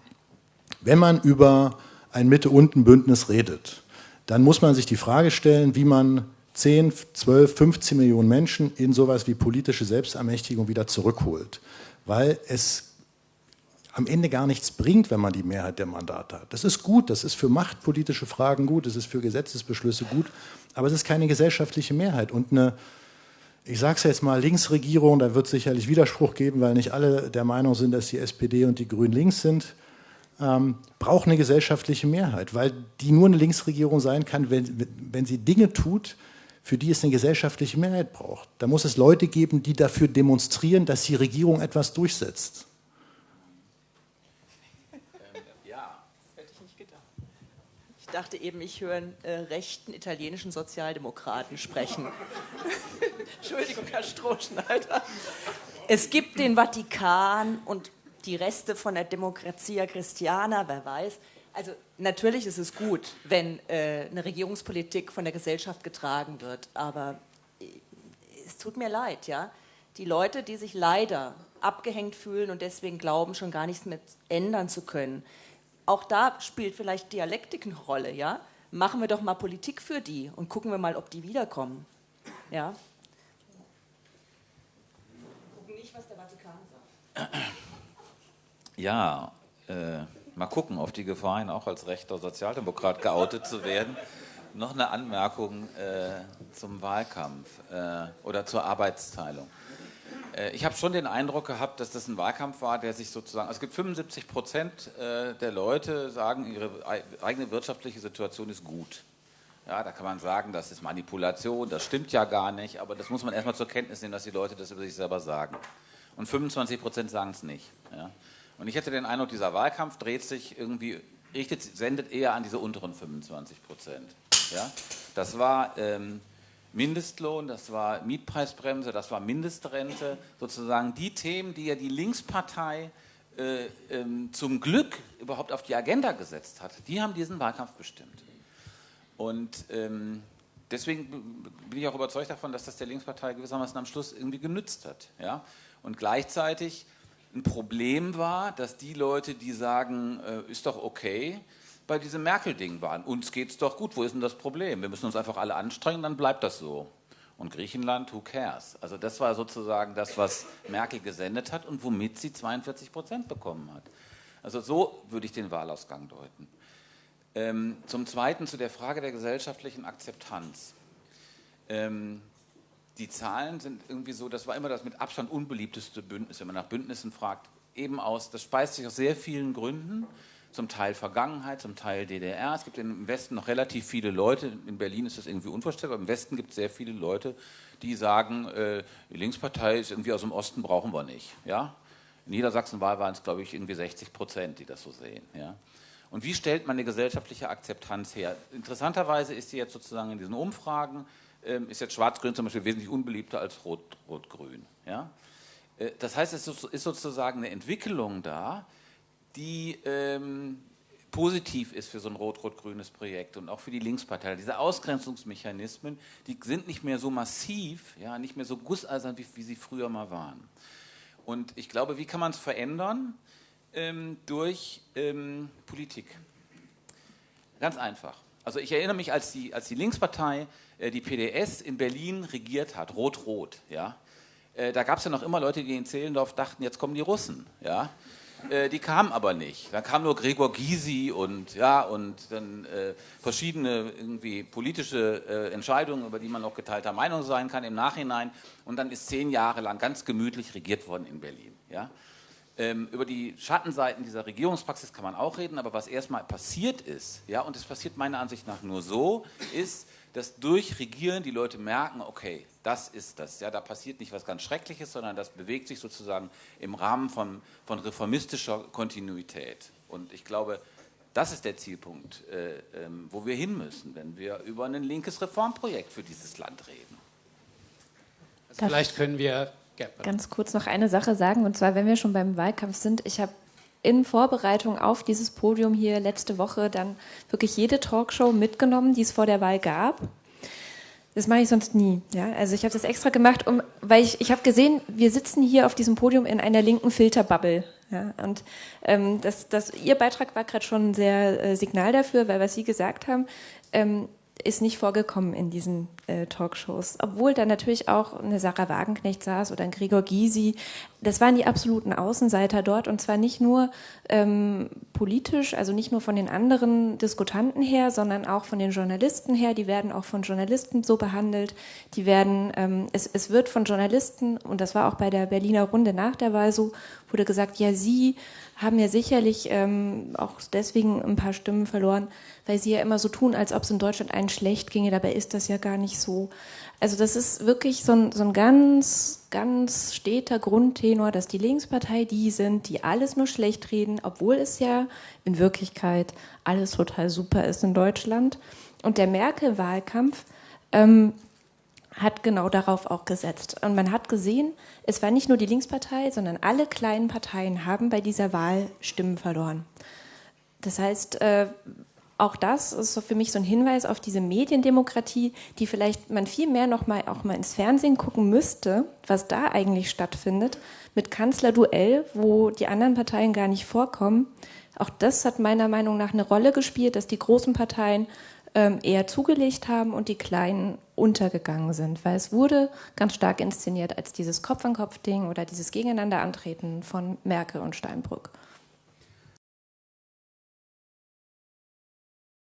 Wenn man über ein Mitte-Unten-Bündnis redet, dann muss man sich die Frage stellen, wie man 10, 12, 15 Millionen Menschen in sowas wie politische Selbstermächtigung wieder zurückholt. Weil es am Ende gar nichts bringt, wenn man die Mehrheit der Mandate hat. Das ist gut, das ist für machtpolitische Fragen gut, das ist für Gesetzesbeschlüsse gut, aber es ist keine gesellschaftliche Mehrheit. Und eine, ich sage es jetzt mal, Linksregierung, da wird es sicherlich Widerspruch geben, weil nicht alle der Meinung sind, dass die SPD und die Grünen links sind, ähm, braucht eine gesellschaftliche Mehrheit, weil die nur eine Linksregierung sein kann, wenn, wenn sie Dinge tut, für die es eine gesellschaftliche Mehrheit braucht. Da muss es Leute geben, die dafür demonstrieren, dass die Regierung etwas durchsetzt. Dachte eben, ich höre einen äh, rechten italienischen Sozialdemokraten sprechen. Entschuldigung, Herr Strohschneider. Es gibt den Vatikan und die Reste von der Democrazia Christiana, wer weiß. Also natürlich ist es gut, wenn äh, eine Regierungspolitik von der Gesellschaft getragen wird, aber äh, es tut mir leid, ja. Die Leute, die sich leider abgehängt fühlen und deswegen glauben, schon gar nichts mehr ändern zu können, auch da spielt vielleicht Dialektik eine Rolle, ja? Machen wir doch mal Politik für die und gucken wir mal, ob die wiederkommen. Ja? Gucken nicht, was der Vatikan sagt. Ja, äh, mal gucken, auf die Gefahr hin, auch als rechter Sozialdemokrat geoutet zu werden. Noch eine Anmerkung äh, zum Wahlkampf äh, oder zur Arbeitsteilung. Äh, ich habe schon den Eindruck gehabt, dass das ein Wahlkampf war, der sich sozusagen, also es gibt 75 Prozent äh, der Leute sagen, ihre eigene wirtschaftliche Situation ist gut. Ja, da kann man sagen, das ist Manipulation, das stimmt ja gar nicht, aber das muss man erstmal zur Kenntnis nehmen, dass die Leute das über sich selber sagen. Und 25 Prozent sagen es nicht. Ja. Und ich hätte den Eindruck, dieser Wahlkampf dreht sich irgendwie, richtet, sendet eher an diese unteren 25 Prozent. Ja. Das war ähm, Mindestlohn, das war Mietpreisbremse, das war Mindestrente, sozusagen die Themen, die ja die Linkspartei äh, ähm, zum Glück überhaupt auf die Agenda gesetzt hat, die haben diesen Wahlkampf bestimmt. Und ähm, deswegen bin ich auch überzeugt davon, dass das der Linkspartei gewissermaßen am Schluss irgendwie genützt hat. Ja? Und gleichzeitig ein Problem war, dass die Leute, die sagen, äh, ist doch okay, bei diesem Merkel-Ding waren. Uns geht es doch gut, wo ist denn das Problem? Wir müssen uns einfach alle anstrengen, dann bleibt das so. Und Griechenland, who cares? Also das war sozusagen das, was Merkel gesendet hat und womit sie 42 Prozent bekommen hat. Also so würde ich den Wahlausgang deuten. Ähm, zum Zweiten zu der Frage der gesellschaftlichen Akzeptanz. Ähm, die Zahlen sind irgendwie so, das war immer das mit Abstand unbeliebteste Bündnis, wenn man nach Bündnissen fragt, eben aus, das speist sich aus sehr vielen Gründen, zum Teil Vergangenheit, zum Teil DDR. Es gibt im Westen noch relativ viele Leute, in Berlin ist das irgendwie unvorstellbar, im Westen gibt es sehr viele Leute, die sagen, äh, die Linkspartei ist irgendwie aus dem Osten, brauchen wir nicht. Ja? In Niedersachsen-Wahl waren es, glaube ich, irgendwie 60 Prozent, die das so sehen. Ja? Und wie stellt man eine gesellschaftliche Akzeptanz her? Interessanterweise ist sie jetzt sozusagen in diesen Umfragen, ähm, ist jetzt Schwarz-Grün zum Beispiel wesentlich unbeliebter als Rot-Grün. Ja? Äh, das heißt, es ist sozusagen eine Entwicklung da, die ähm, positiv ist für so ein rot-rot-grünes Projekt und auch für die Linkspartei. Diese Ausgrenzungsmechanismen, die sind nicht mehr so massiv, ja, nicht mehr so gusseisern, wie, wie sie früher mal waren. Und ich glaube, wie kann man es verändern? Ähm, durch ähm, Politik. Ganz einfach. Also ich erinnere mich, als die, als die Linkspartei äh, die PDS in Berlin regiert hat, rot-rot, ja, äh, da gab es ja noch immer Leute, die in Zehlendorf dachten, jetzt kommen die Russen, ja. Äh, die kamen aber nicht. Dann kam nur Gregor Gysi und ja und dann äh, verschiedene irgendwie politische äh, Entscheidungen, über die man auch geteilter Meinung sein kann im Nachhinein. Und dann ist zehn Jahre lang ganz gemütlich regiert worden in Berlin. Ja? Ähm, über die Schattenseiten dieser Regierungspraxis kann man auch reden, aber was erstmal passiert ist, ja, und es passiert meiner Ansicht nach nur so, ist, dass durch Regieren die Leute merken, okay, das ist das. Ja, da passiert nicht was ganz Schreckliches, sondern das bewegt sich sozusagen im Rahmen von, von reformistischer Kontinuität. Und ich glaube, das ist der Zielpunkt, äh, ähm, wo wir hin müssen, wenn wir über ein linkes Reformprojekt für dieses Land reden. Also vielleicht können wir ganz kurz noch eine Sache sagen, und zwar, wenn wir schon beim Wahlkampf sind, ich habe in Vorbereitung auf dieses Podium hier letzte Woche dann wirklich jede Talkshow mitgenommen, die es vor der Wahl gab. Das mache ich sonst nie. Ja? Also ich habe das extra gemacht, um, weil ich, ich habe gesehen, wir sitzen hier auf diesem Podium in einer linken Filterbubble. Ja? Und ähm, das, das, Ihr Beitrag war gerade schon sehr äh, Signal dafür, weil was Sie gesagt haben, ähm, ist nicht vorgekommen in diesen äh, Talkshows. Obwohl da natürlich auch eine Sarah Wagenknecht saß oder ein Gregor Gysi. Das waren die absoluten Außenseiter dort und zwar nicht nur ähm, politisch, also nicht nur von den anderen Diskutanten her, sondern auch von den Journalisten her. Die werden auch von Journalisten so behandelt. Die werden, ähm, es, es wird von Journalisten, und das war auch bei der Berliner Runde nach der Wahl so, wurde gesagt, ja, Sie haben ja sicherlich ähm, auch deswegen ein paar Stimmen verloren, weil sie ja immer so tun, als ob es in Deutschland einen schlecht ginge. Dabei ist das ja gar nicht so. Also das ist wirklich so ein, so ein ganz, ganz steter Grundtenor, dass die Linkspartei die sind, die alles nur schlecht reden, obwohl es ja in Wirklichkeit alles total super ist in Deutschland. Und der Merkel-Wahlkampf ähm, hat genau darauf auch gesetzt. Und man hat gesehen, es war nicht nur die Linkspartei, sondern alle kleinen Parteien haben bei dieser Wahl Stimmen verloren. Das heißt, äh, auch das ist so für mich so ein Hinweis auf diese Mediendemokratie, die vielleicht man viel mehr noch mal auch mal ins Fernsehen gucken müsste, was da eigentlich stattfindet mit Kanzlerduell, wo die anderen Parteien gar nicht vorkommen. Auch das hat meiner Meinung nach eine Rolle gespielt, dass die großen Parteien eher zugelegt haben und die kleinen untergegangen sind, weil es wurde ganz stark inszeniert als dieses Kopf-an-Kopf-Ding oder dieses Gegeneinanderantreten von Merkel und Steinbrück.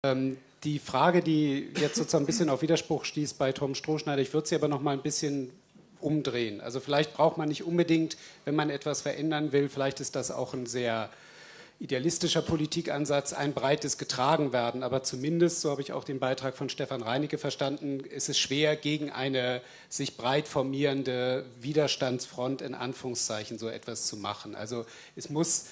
Ähm, die Frage, die jetzt sozusagen ein bisschen auf Widerspruch stieß bei Tom Strohschneider, ich würde sie aber noch mal ein bisschen umdrehen. Also vielleicht braucht man nicht unbedingt, wenn man etwas verändern will, vielleicht ist das auch ein sehr idealistischer Politikansatz, ein breites getragen werden. Aber zumindest, so habe ich auch den Beitrag von Stefan Reinecke verstanden, ist es schwer, gegen eine sich breit formierende Widerstandsfront in Anführungszeichen so etwas zu machen. Also es muss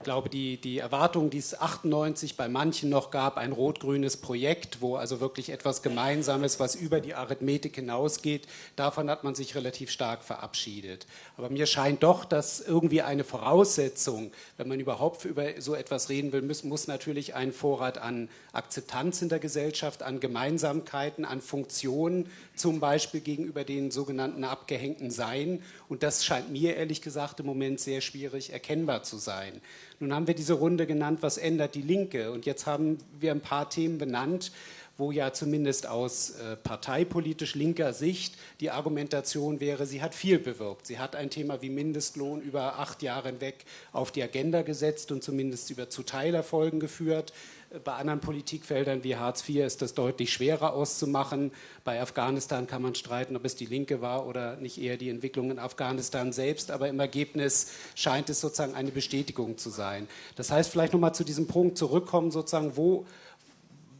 ich glaube, die, die Erwartung, die es 98 bei manchen noch gab, ein rot-grünes Projekt, wo also wirklich etwas Gemeinsames, was über die Arithmetik hinausgeht, davon hat man sich relativ stark verabschiedet. Aber mir scheint doch, dass irgendwie eine Voraussetzung, wenn man überhaupt über so etwas reden will, muss, muss natürlich ein Vorrat an Akzeptanz in der Gesellschaft, an Gemeinsamkeiten, an Funktionen, zum Beispiel gegenüber den sogenannten Abgehängten sein. Und das scheint mir ehrlich gesagt im Moment sehr schwierig erkennbar zu sein. Nun haben wir diese Runde genannt, was ändert die Linke? Und jetzt haben wir ein paar Themen benannt, wo ja zumindest aus äh, parteipolitisch linker Sicht die Argumentation wäre, sie hat viel bewirkt. Sie hat ein Thema wie Mindestlohn über acht Jahre hinweg auf die Agenda gesetzt und zumindest über zu Teilerfolgen geführt. Bei anderen Politikfeldern wie Hartz IV ist das deutlich schwerer auszumachen. Bei Afghanistan kann man streiten, ob es die Linke war oder nicht eher die Entwicklung in Afghanistan selbst. Aber im Ergebnis scheint es sozusagen eine Bestätigung zu sein. Das heißt, vielleicht nochmal zu diesem Punkt zurückkommen, sozusagen, wo,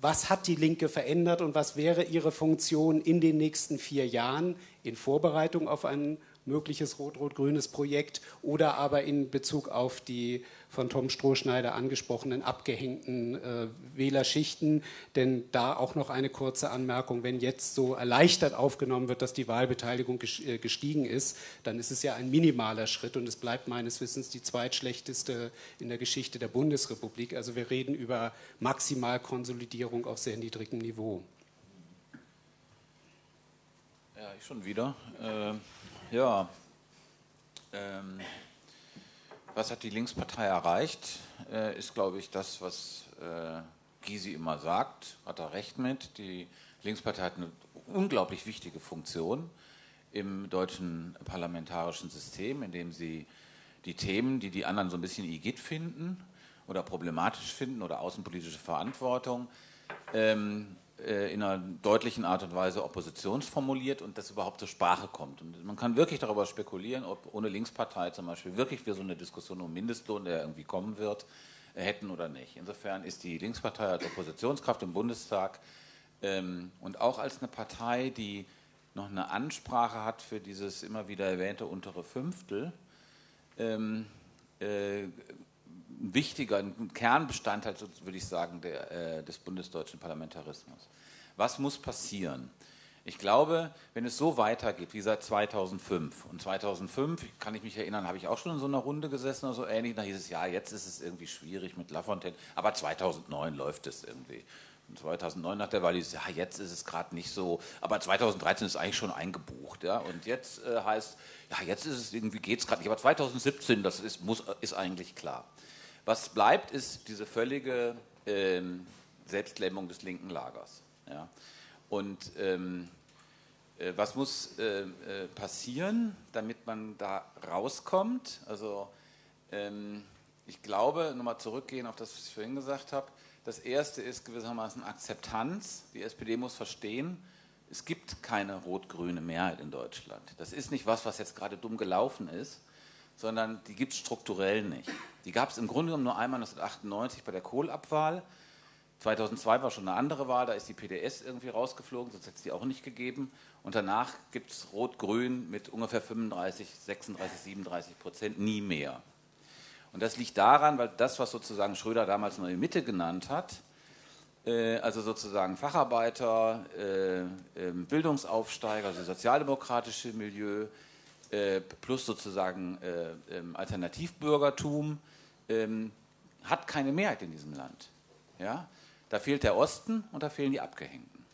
was hat die Linke verändert und was wäre ihre Funktion in den nächsten vier Jahren in Vorbereitung auf ein mögliches rot-rot-grünes Projekt oder aber in Bezug auf die von Tom Strohschneider angesprochenen abgehängten äh, Wählerschichten. Denn da auch noch eine kurze Anmerkung, wenn jetzt so erleichtert aufgenommen wird, dass die Wahlbeteiligung äh, gestiegen ist, dann ist es ja ein minimaler Schritt und es bleibt meines Wissens die zweitschlechteste in der Geschichte der Bundesrepublik. Also wir reden über Maximalkonsolidierung auf sehr niedrigem Niveau. Ja, ich schon wieder. Äh, ja. Ähm was hat die Linkspartei erreicht, äh, ist, glaube ich, das, was äh, Gysi immer sagt, hat er recht mit. Die Linkspartei hat eine unglaublich wichtige Funktion im deutschen parlamentarischen System, in dem sie die Themen, die die anderen so ein bisschen igit finden oder problematisch finden oder außenpolitische Verantwortung, ähm, äh, in einer deutlichen Art und Weise oppositionsformuliert und das überhaupt zur Sprache kommt. Und man kann wirklich darüber spekulieren, ob ohne Linkspartei zum Beispiel wirklich wir so eine Diskussion um Mindestlohn, der irgendwie kommen wird, äh, hätten oder nicht. Insofern ist die Linkspartei als Oppositionskraft im Bundestag ähm, und auch als eine Partei, die noch eine Ansprache hat für dieses immer wieder erwähnte untere Fünftel, ähm, äh, ein wichtiger, ein Kernbestandteil, würde ich sagen, der, äh, des bundesdeutschen Parlamentarismus. Was muss passieren? Ich glaube, wenn es so weitergeht wie seit 2005, und 2005, kann ich mich erinnern, habe ich auch schon in so einer Runde gesessen oder so ähnlich, da hieß es, ja, jetzt ist es irgendwie schwierig mit Lafontaine, aber 2009 läuft es irgendwie. Und 2009 nach der Wahl hieß es, ja, jetzt ist es gerade nicht so, aber 2013 ist eigentlich schon eingebucht, ja, und jetzt äh, heißt, ja, jetzt ist es irgendwie, geht es gerade nicht, aber 2017, das ist, muss, ist eigentlich klar. Was bleibt, ist diese völlige ähm, Selbstlähmung des linken Lagers. Ja? Und ähm, äh, was muss äh, äh, passieren, damit man da rauskommt? Also ähm, ich glaube, nochmal zurückgehen auf das, was ich vorhin gesagt habe, das erste ist gewissermaßen Akzeptanz. Die SPD muss verstehen, es gibt keine rot-grüne Mehrheit in Deutschland. Das ist nicht was, was jetzt gerade dumm gelaufen ist, sondern die gibt es strukturell nicht. Die gab es im Grunde genommen nur einmal 1998 bei der Kohlabwahl. 2002 war schon eine andere Wahl, da ist die PDS irgendwie rausgeflogen, sonst hätte es die auch nicht gegeben. Und danach gibt es Rot-Grün mit ungefähr 35, 36, 37 Prozent, nie mehr. Und das liegt daran, weil das, was sozusagen Schröder damals Neue Mitte genannt hat, äh, also sozusagen Facharbeiter, äh, äh, Bildungsaufsteiger, also sozialdemokratische Milieu, plus sozusagen äh, ähm, Alternativbürgertum, ähm, hat keine Mehrheit in diesem Land. Ja? Da fehlt der Osten und da fehlen die Abgehängten.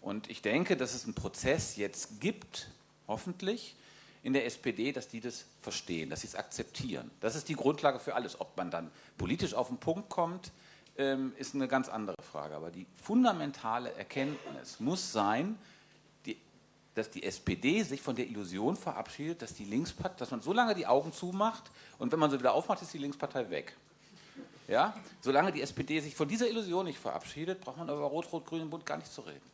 Und ich denke, dass es einen Prozess jetzt gibt, hoffentlich, in der SPD, dass die das verstehen, dass sie es akzeptieren. Das ist die Grundlage für alles. Ob man dann politisch auf den Punkt kommt, ähm, ist eine ganz andere Frage. Aber die fundamentale Erkenntnis muss sein, dass die SPD sich von der Illusion verabschiedet, dass die Linkspartei, dass man so lange die Augen zumacht und wenn man sie wieder aufmacht, ist die Linkspartei weg. Ja? Solange die SPD sich von dieser Illusion nicht verabschiedet, braucht man über Rot-Rot-Grünen Bund gar nicht zu reden.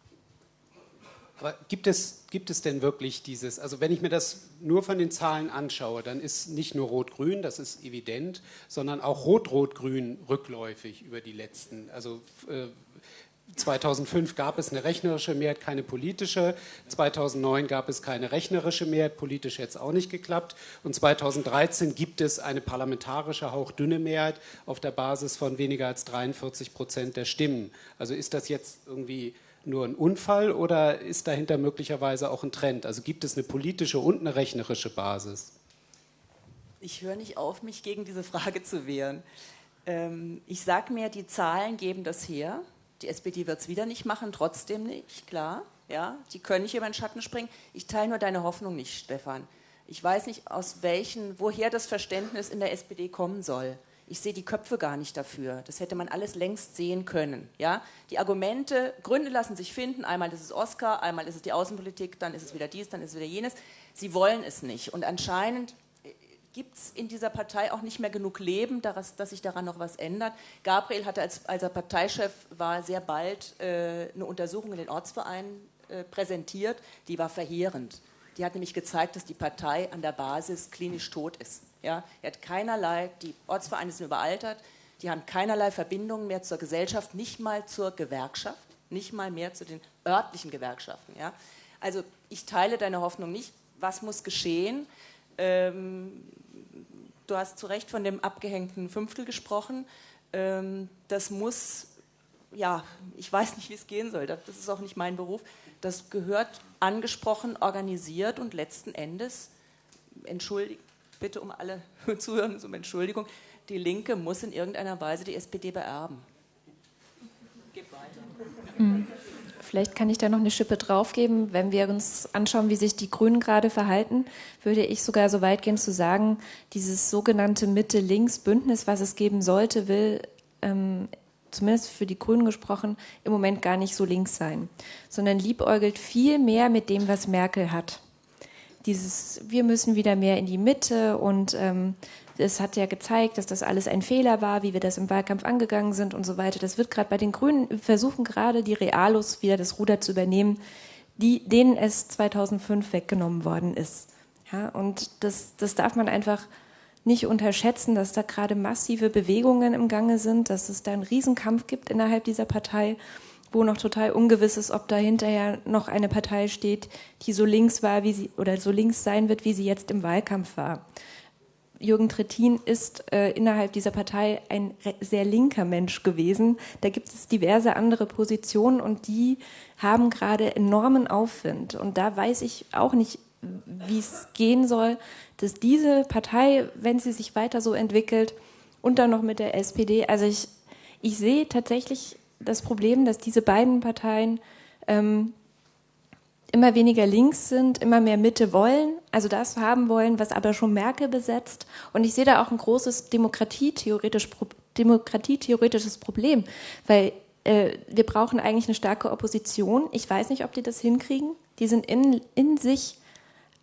Aber gibt es, gibt es denn wirklich dieses, also wenn ich mir das nur von den Zahlen anschaue, dann ist nicht nur Rot-Grün, das ist evident, sondern auch Rot-Rot-Grün rückläufig über die letzten, also äh, 2005 gab es eine rechnerische Mehrheit, keine politische. 2009 gab es keine rechnerische Mehrheit, politisch hätte es auch nicht geklappt. Und 2013 gibt es eine parlamentarische, hauchdünne Mehrheit auf der Basis von weniger als 43 Prozent der Stimmen. Also ist das jetzt irgendwie nur ein Unfall oder ist dahinter möglicherweise auch ein Trend? Also gibt es eine politische und eine rechnerische Basis? Ich höre nicht auf, mich gegen diese Frage zu wehren. Ähm, ich sage mir, die Zahlen geben das her. Die SPD wird es wieder nicht machen, trotzdem nicht, klar. Ja, die können nicht über den Schatten springen. Ich teile nur deine Hoffnung nicht, Stefan. Ich weiß nicht, aus welchen, woher das Verständnis in der SPD kommen soll. Ich sehe die Köpfe gar nicht dafür. Das hätte man alles längst sehen können. Ja? Die Argumente, Gründe lassen sich finden. Einmal ist es Oscar, einmal ist es die Außenpolitik, dann ist es wieder dies, dann ist es wieder jenes. Sie wollen es nicht. Und anscheinend gibt es in dieser Partei auch nicht mehr genug Leben, dass, dass, sich daran noch was ändert. Gabriel hatte, als, als er Parteichef war, sehr bald äh, eine Untersuchung in den Ortsvereinen äh, präsentiert, die war verheerend. Die hat nämlich gezeigt, dass die Partei an der Basis klinisch tot ist. Ja? Er hat keinerlei, die Ortsvereine sind überaltert, die haben keinerlei Verbindungen mehr zur Gesellschaft, nicht mal zur Gewerkschaft, nicht mal mehr zu den örtlichen Gewerkschaften. Ja? Also ich teile deine Hoffnung nicht. Was muss geschehen? Ähm, du hast zu Recht von dem abgehängten Fünftel gesprochen. Ähm, das muss, ja, ich weiß nicht, wie es gehen soll. Das ist auch nicht mein Beruf. Das gehört angesprochen, organisiert und letzten Endes, entschuldigt, bitte um alle Zuhörer um Entschuldigung, die Linke muss in irgendeiner Weise die SPD beerben. Geht weiter. Mhm. Vielleicht kann ich da noch eine Schippe draufgeben. Wenn wir uns anschauen, wie sich die Grünen gerade verhalten, würde ich sogar so weit gehen zu sagen, dieses sogenannte Mitte-Links-Bündnis, was es geben sollte, will ähm, zumindest für die Grünen gesprochen, im Moment gar nicht so links sein, sondern liebäugelt viel mehr mit dem, was Merkel hat. Dieses, wir müssen wieder mehr in die Mitte und ähm, es hat ja gezeigt, dass das alles ein Fehler war, wie wir das im Wahlkampf angegangen sind und so weiter. Das wird gerade bei den Grünen, versuchen gerade die Realos wieder das Ruder zu übernehmen, die, denen es 2005 weggenommen worden ist. Ja, und das, das darf man einfach nicht unterschätzen, dass da gerade massive Bewegungen im Gange sind, dass es da einen Riesenkampf gibt innerhalb dieser Partei, wo noch total ungewiss ist, ob da hinterher noch eine Partei steht, die so links war, wie sie oder so links sein wird, wie sie jetzt im Wahlkampf war. Jürgen Trittin ist äh, innerhalb dieser Partei ein sehr linker Mensch gewesen. Da gibt es diverse andere Positionen und die haben gerade enormen Aufwind. Und da weiß ich auch nicht, wie es gehen soll, dass diese Partei, wenn sie sich weiter so entwickelt, und dann noch mit der SPD, also ich, ich sehe tatsächlich das Problem, dass diese beiden Parteien ähm, immer weniger links sind, immer mehr Mitte wollen, also das haben wollen, was aber schon Merkel besetzt. Und ich sehe da auch ein großes demokratietheoretisch, demokratietheoretisches Problem, weil äh, wir brauchen eigentlich eine starke Opposition. Ich weiß nicht, ob die das hinkriegen. Die sind in, in sich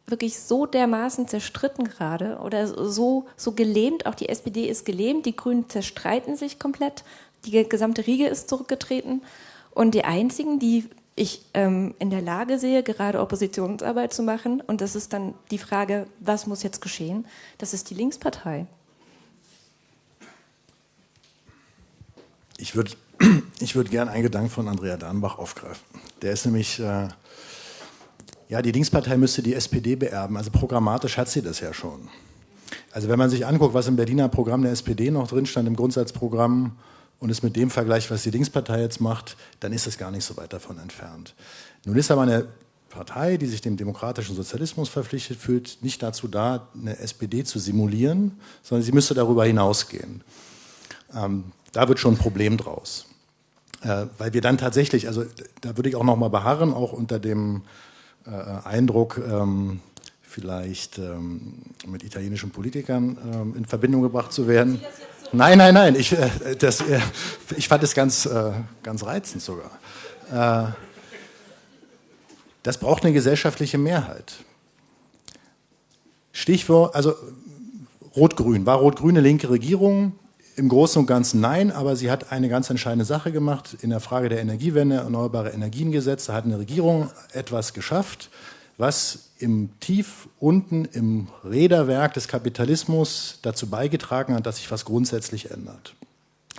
wirklich so dermaßen zerstritten gerade oder so, so gelähmt. Auch die SPD ist gelähmt, die Grünen zerstreiten sich komplett, die gesamte Riege ist zurückgetreten. Und die einzigen, die ich ähm, in der Lage sehe, gerade Oppositionsarbeit zu machen. Und das ist dann die Frage, was muss jetzt geschehen? Das ist die Linkspartei. Ich würde ich würd gerne einen Gedanken von Andrea Dahnbach aufgreifen. Der ist nämlich, äh, ja, die Linkspartei müsste die SPD beerben. Also programmatisch hat sie das ja schon. Also wenn man sich anguckt, was im Berliner Programm der SPD noch drin stand, im Grundsatzprogramm, und es mit dem vergleicht, was die Linkspartei jetzt macht, dann ist es gar nicht so weit davon entfernt. Nun ist aber eine Partei, die sich dem demokratischen Sozialismus verpflichtet fühlt, nicht dazu da, eine SPD zu simulieren, sondern sie müsste darüber hinausgehen. Ähm, da wird schon ein Problem draus. Äh, weil wir dann tatsächlich, also da würde ich auch noch mal beharren, auch unter dem äh, Eindruck, ähm, vielleicht ähm, mit italienischen Politikern ähm, in Verbindung gebracht zu werden. Nein, nein, nein. Ich, äh, das, äh, ich fand es ganz, äh, ganz reizend sogar. Äh, das braucht eine gesellschaftliche Mehrheit. Stichwort, also Rot-Grün. War Rot-Grün eine linke Regierung? Im Großen und Ganzen nein, aber sie hat eine ganz entscheidende Sache gemacht in der Frage der Energiewende, Erneuerbare Energiengesetze, hat eine Regierung etwas geschafft, was im Tief unten im Räderwerk des Kapitalismus dazu beigetragen hat, dass sich was grundsätzlich ändert.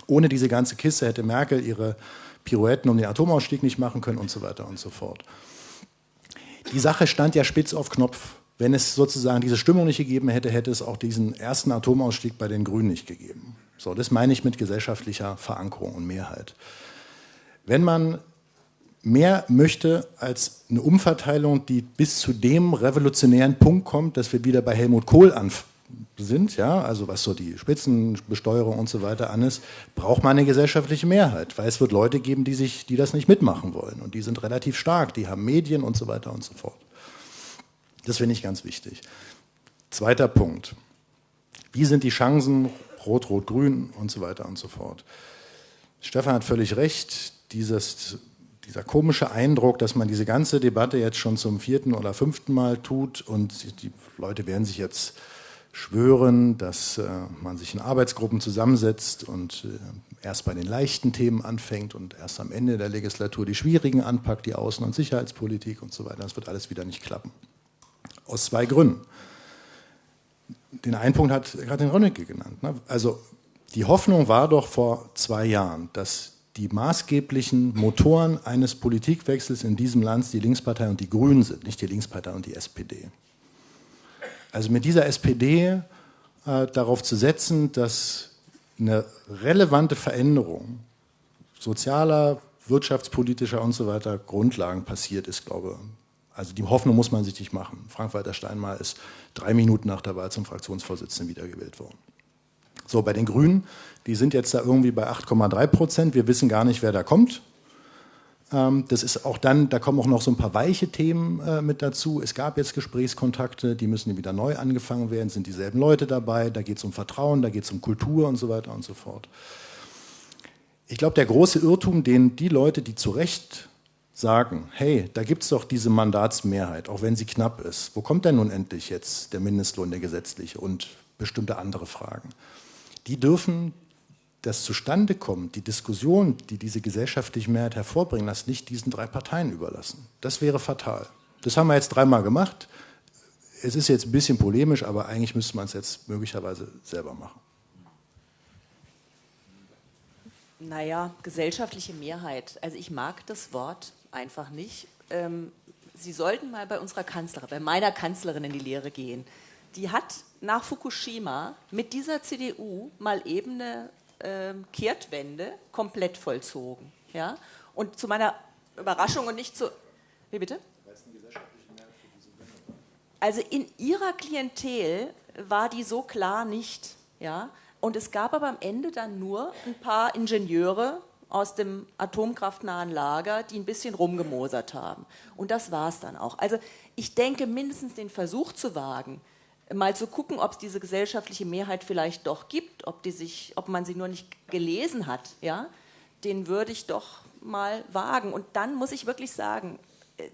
Ohne diese ganze Kiste hätte Merkel ihre Pirouetten um den Atomausstieg nicht machen können und so weiter und so fort. Die Sache stand ja spitz auf Knopf. Wenn es sozusagen diese Stimmung nicht gegeben hätte, hätte es auch diesen ersten Atomausstieg bei den Grünen nicht gegeben. So, das meine ich mit gesellschaftlicher Verankerung und Mehrheit. Wenn man mehr möchte als eine Umverteilung, die bis zu dem revolutionären Punkt kommt, dass wir wieder bei Helmut Kohl sind, ja, also was so die Spitzenbesteuerung und so weiter an ist, braucht man eine gesellschaftliche Mehrheit, weil es wird Leute geben, die sich, die das nicht mitmachen wollen und die sind relativ stark, die haben Medien und so weiter und so fort. Das finde ich ganz wichtig. Zweiter Punkt. Wie sind die Chancen Rot-Rot-Grün und so weiter und so fort. Stefan hat völlig recht, dieses, dieser komische Eindruck, dass man diese ganze Debatte jetzt schon zum vierten oder fünften Mal tut und die Leute werden sich jetzt schwören, dass äh, man sich in Arbeitsgruppen zusammensetzt und äh, erst bei den leichten Themen anfängt und erst am Ende der Legislatur die schwierigen anpackt, die Außen- und Sicherheitspolitik und so weiter. Das wird alles wieder nicht klappen. Aus zwei Gründen. Den einen Punkt hat Katrin Rönnecke genannt. Ne? Also die Hoffnung war doch vor zwei Jahren, dass die maßgeblichen Motoren eines Politikwechsels in diesem Land die Linkspartei und die Grünen sind, nicht die Linkspartei und die SPD. Also mit dieser SPD äh, darauf zu setzen, dass eine relevante Veränderung sozialer, wirtschaftspolitischer und so weiter Grundlagen passiert ist, glaube ich. Also die Hoffnung muss man sich nicht machen. Frank-Walter Steinmeier ist drei Minuten nach der Wahl zum Fraktionsvorsitzenden wiedergewählt worden. So, bei den Grünen, die sind jetzt da irgendwie bei 8,3 Prozent. Wir wissen gar nicht, wer da kommt. Ähm, das ist auch dann, da kommen auch noch so ein paar weiche Themen äh, mit dazu. Es gab jetzt Gesprächskontakte, die müssen wieder neu angefangen werden, sind dieselben Leute dabei, da geht es um Vertrauen, da geht es um Kultur und so weiter und so fort. Ich glaube, der große Irrtum, den die Leute, die zu Recht sagen, hey, da gibt es doch diese Mandatsmehrheit, auch wenn sie knapp ist. Wo kommt denn nun endlich jetzt der Mindestlohn, der gesetzliche und bestimmte andere Fragen? Die dürfen das zustande kommt, die Diskussion, die diese gesellschaftliche Mehrheit hervorbringen lässt, nicht diesen drei Parteien überlassen. Das wäre fatal. Das haben wir jetzt dreimal gemacht. Es ist jetzt ein bisschen polemisch, aber eigentlich müsste man es jetzt möglicherweise selber machen. Naja, gesellschaftliche Mehrheit. Also ich mag das Wort einfach nicht. Ähm, Sie sollten mal bei unserer Kanzlerin, bei meiner Kanzlerin in die Lehre gehen. Die hat nach Fukushima mit dieser CDU mal eben eine Kehrtwende komplett vollzogen. Ja? Und zu meiner Überraschung und nicht zu. Wie bitte? Also in ihrer Klientel war die so klar nicht. Ja? Und es gab aber am Ende dann nur ein paar Ingenieure aus dem atomkraftnahen Lager, die ein bisschen rumgemosert haben. Und das war es dann auch. Also ich denke, mindestens den Versuch zu wagen, mal zu gucken, ob es diese gesellschaftliche Mehrheit vielleicht doch gibt, ob, die sich, ob man sie nur nicht gelesen hat, ja, den würde ich doch mal wagen. Und dann muss ich wirklich sagen, äh,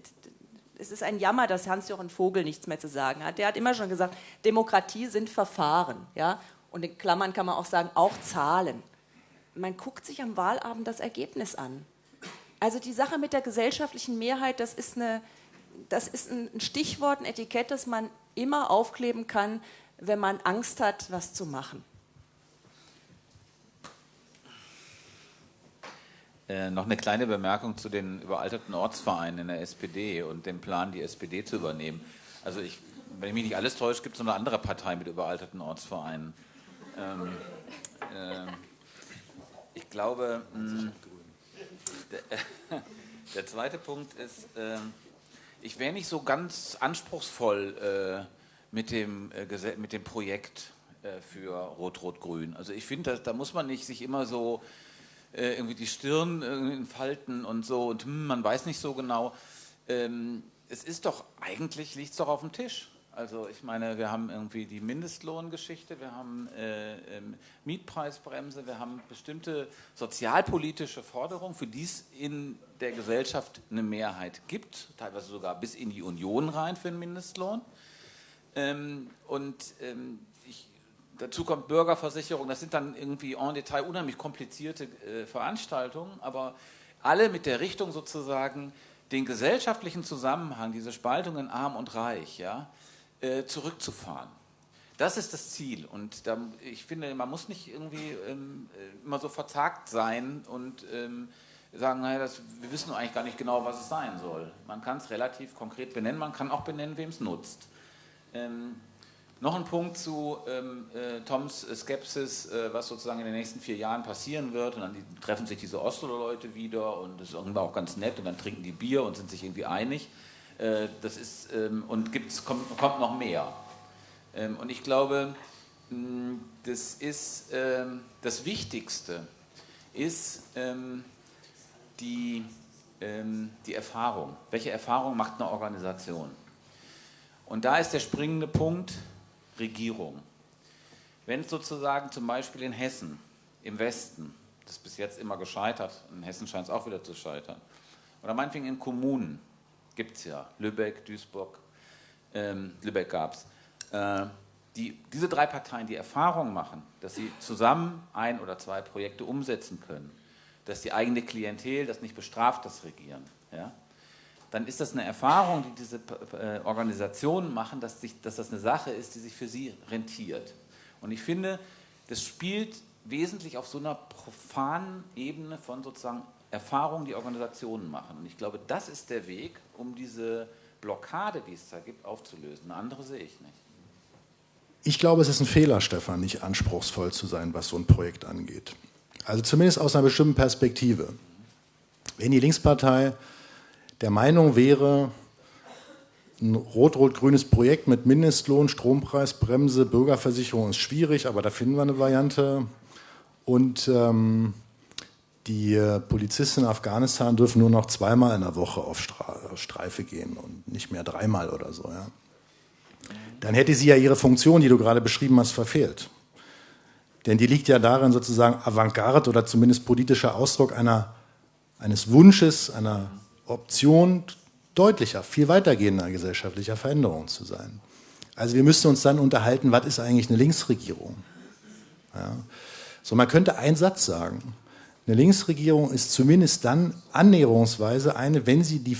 es ist ein Jammer, dass Hans-Jochen Vogel nichts mehr zu sagen hat. Der hat immer schon gesagt, Demokratie sind Verfahren. Ja? Und in Klammern kann man auch sagen, auch Zahlen. Man guckt sich am Wahlabend das Ergebnis an. Also die Sache mit der gesellschaftlichen Mehrheit, das ist, eine, das ist ein Stichwort, ein Etikett, das man immer aufkleben kann, wenn man Angst hat, was zu machen. Äh, noch eine kleine Bemerkung zu den überalterten Ortsvereinen in der SPD und dem Plan, die SPD zu übernehmen. Also ich, wenn ich mich nicht alles täusche, gibt es noch eine andere Partei mit überalterten Ortsvereinen. Ähm, äh, ich glaube, mh, der, der, zweite Punkt ist, äh, ich wäre nicht so ganz anspruchsvoll äh, mit, dem, äh, mit dem Projekt äh, für Rot-Rot-Grün. Also ich finde, da muss man nicht sich immer so äh, irgendwie die Stirn entfalten und so und hm, man weiß nicht so genau. Ähm, es ist doch, eigentlich liegt es doch auf dem Tisch. Also ich meine, wir haben irgendwie die Mindestlohngeschichte, wir haben äh, ähm, Mietpreisbremse, wir haben bestimmte sozialpolitische Forderungen, für die es in der Gesellschaft eine Mehrheit gibt, teilweise sogar bis in die Union rein für den Mindestlohn. Ähm, und ähm, ich, dazu kommt Bürgerversicherung, das sind dann irgendwie en Detail unheimlich komplizierte äh, Veranstaltungen, aber alle mit der Richtung sozusagen, den gesellschaftlichen Zusammenhang, diese Spaltung in Arm und Reich, ja, äh, zurückzufahren. Das ist das Ziel. Und da, ich finde, man muss nicht irgendwie ähm, äh, immer so verzagt sein und ähm, sagen, naja, das, wir wissen eigentlich gar nicht genau, was es sein soll. Man kann es relativ konkret benennen, man kann auch benennen, wem es nutzt. Ähm, noch ein Punkt zu ähm, äh, Toms Skepsis, äh, was sozusagen in den nächsten vier Jahren passieren wird. Und dann treffen sich diese Oslo-Leute wieder und das ist irgendwann auch ganz nett und dann trinken die Bier und sind sich irgendwie einig. Äh, das ist, ähm, und gibt's, kommt, kommt noch mehr. Ähm, und ich glaube, mh, das ist ähm, das Wichtigste, ist die, die Erfahrung. Welche Erfahrung macht eine Organisation? Und da ist der springende Punkt Regierung. wenn es sozusagen zum Beispiel in Hessen, im Westen, das ist bis jetzt immer gescheitert, in Hessen scheint es auch wieder zu scheitern, oder meinetwegen in Kommunen, gibt es ja, Lübeck, Duisburg, ähm, Lübeck gab es, äh, die, diese drei Parteien die Erfahrung machen, dass sie zusammen ein oder zwei Projekte umsetzen können, dass die eigene Klientel das nicht bestraft, das Regieren, ja, dann ist das eine Erfahrung, die diese äh, Organisationen machen, dass, sich, dass das eine Sache ist, die sich für sie rentiert. Und ich finde, das spielt wesentlich auf so einer profanen Ebene von sozusagen Erfahrungen, die Organisationen machen. Und ich glaube, das ist der Weg, um diese Blockade, die es da gibt, aufzulösen. Eine andere sehe ich nicht. Ich glaube, es ist ein Fehler, Stefan, nicht anspruchsvoll zu sein, was so ein Projekt angeht. Also zumindest aus einer bestimmten Perspektive. Wenn die Linkspartei der Meinung wäre, ein rot-rot-grünes Projekt mit Mindestlohn, Strompreisbremse, Bürgerversicherung ist schwierig, aber da finden wir eine Variante. Und ähm, die Polizisten in Afghanistan dürfen nur noch zweimal in der Woche auf Streife gehen und nicht mehr dreimal oder so. Ja. Dann hätte sie ja ihre Funktion, die du gerade beschrieben hast, verfehlt. Denn die liegt ja darin, sozusagen Avantgarde oder zumindest politischer Ausdruck einer, eines Wunsches, einer Option deutlicher, viel weitergehender gesellschaftlicher Veränderungen zu sein. Also wir müssten uns dann unterhalten, was ist eigentlich eine Linksregierung? Ja. So, man könnte einen Satz sagen. Eine Linksregierung ist zumindest dann annäherungsweise eine, wenn sie die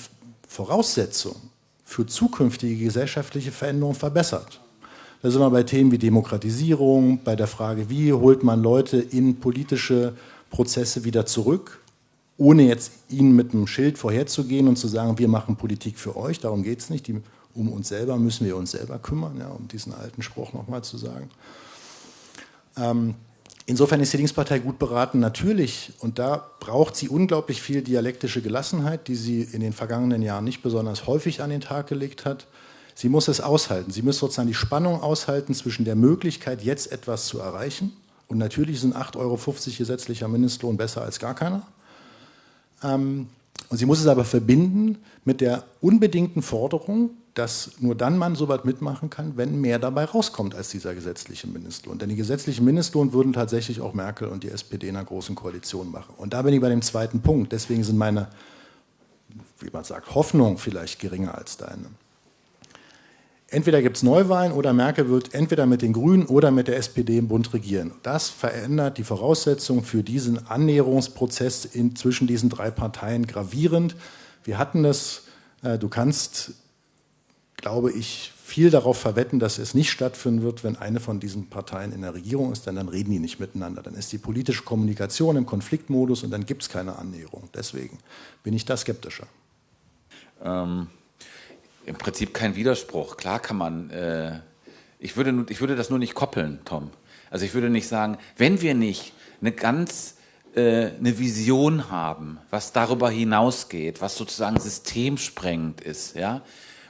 Voraussetzung für zukünftige gesellschaftliche Veränderungen verbessert. Da sind wir bei Themen wie Demokratisierung, bei der Frage, wie holt man Leute in politische Prozesse wieder zurück, ohne jetzt ihnen mit einem Schild vorherzugehen und zu sagen, wir machen Politik für euch, darum geht es nicht, Die, um uns selber müssen wir uns selber kümmern, ja, um diesen alten Spruch nochmal zu sagen. Ähm, insofern ist die Linkspartei gut beraten, natürlich, und da braucht sie unglaublich viel dialektische Gelassenheit, die sie in den vergangenen Jahren nicht besonders häufig an den Tag gelegt hat. Sie muss es aushalten. Sie muss sozusagen die Spannung aushalten zwischen der Möglichkeit, jetzt etwas zu erreichen. Und natürlich sind 8,50 Euro gesetzlicher Mindestlohn besser als gar keiner. Ähm, und sie muss es aber verbinden mit der unbedingten Forderung, dass nur dann man so weit mitmachen kann, wenn mehr dabei rauskommt als dieser gesetzliche Mindestlohn. Denn die gesetzlichen Mindestlohn würden tatsächlich auch Merkel und die SPD in einer großen Koalition machen. Und da bin ich bei dem zweiten Punkt. Deswegen sind meine, wie man sagt, Hoffnungen vielleicht geringer als deine. Entweder gibt es Neuwahlen oder Merkel wird entweder mit den Grünen oder mit der SPD im Bund regieren. Das verändert die Voraussetzungen für diesen Annäherungsprozess in, zwischen diesen drei Parteien gravierend. Wir hatten das, äh, du kannst, glaube ich, viel darauf verwetten, dass es nicht stattfinden wird, wenn eine von diesen Parteien in der Regierung ist, denn dann reden die nicht miteinander. Dann ist die politische Kommunikation im Konfliktmodus und dann gibt es keine Annäherung. Deswegen bin ich da skeptischer. Ähm im Prinzip kein Widerspruch. Klar kann man, äh, ich, würde, ich würde das nur nicht koppeln, Tom. Also ich würde nicht sagen, wenn wir nicht eine ganz äh, eine Vision haben, was darüber hinausgeht, was sozusagen systemsprengend ist, ja,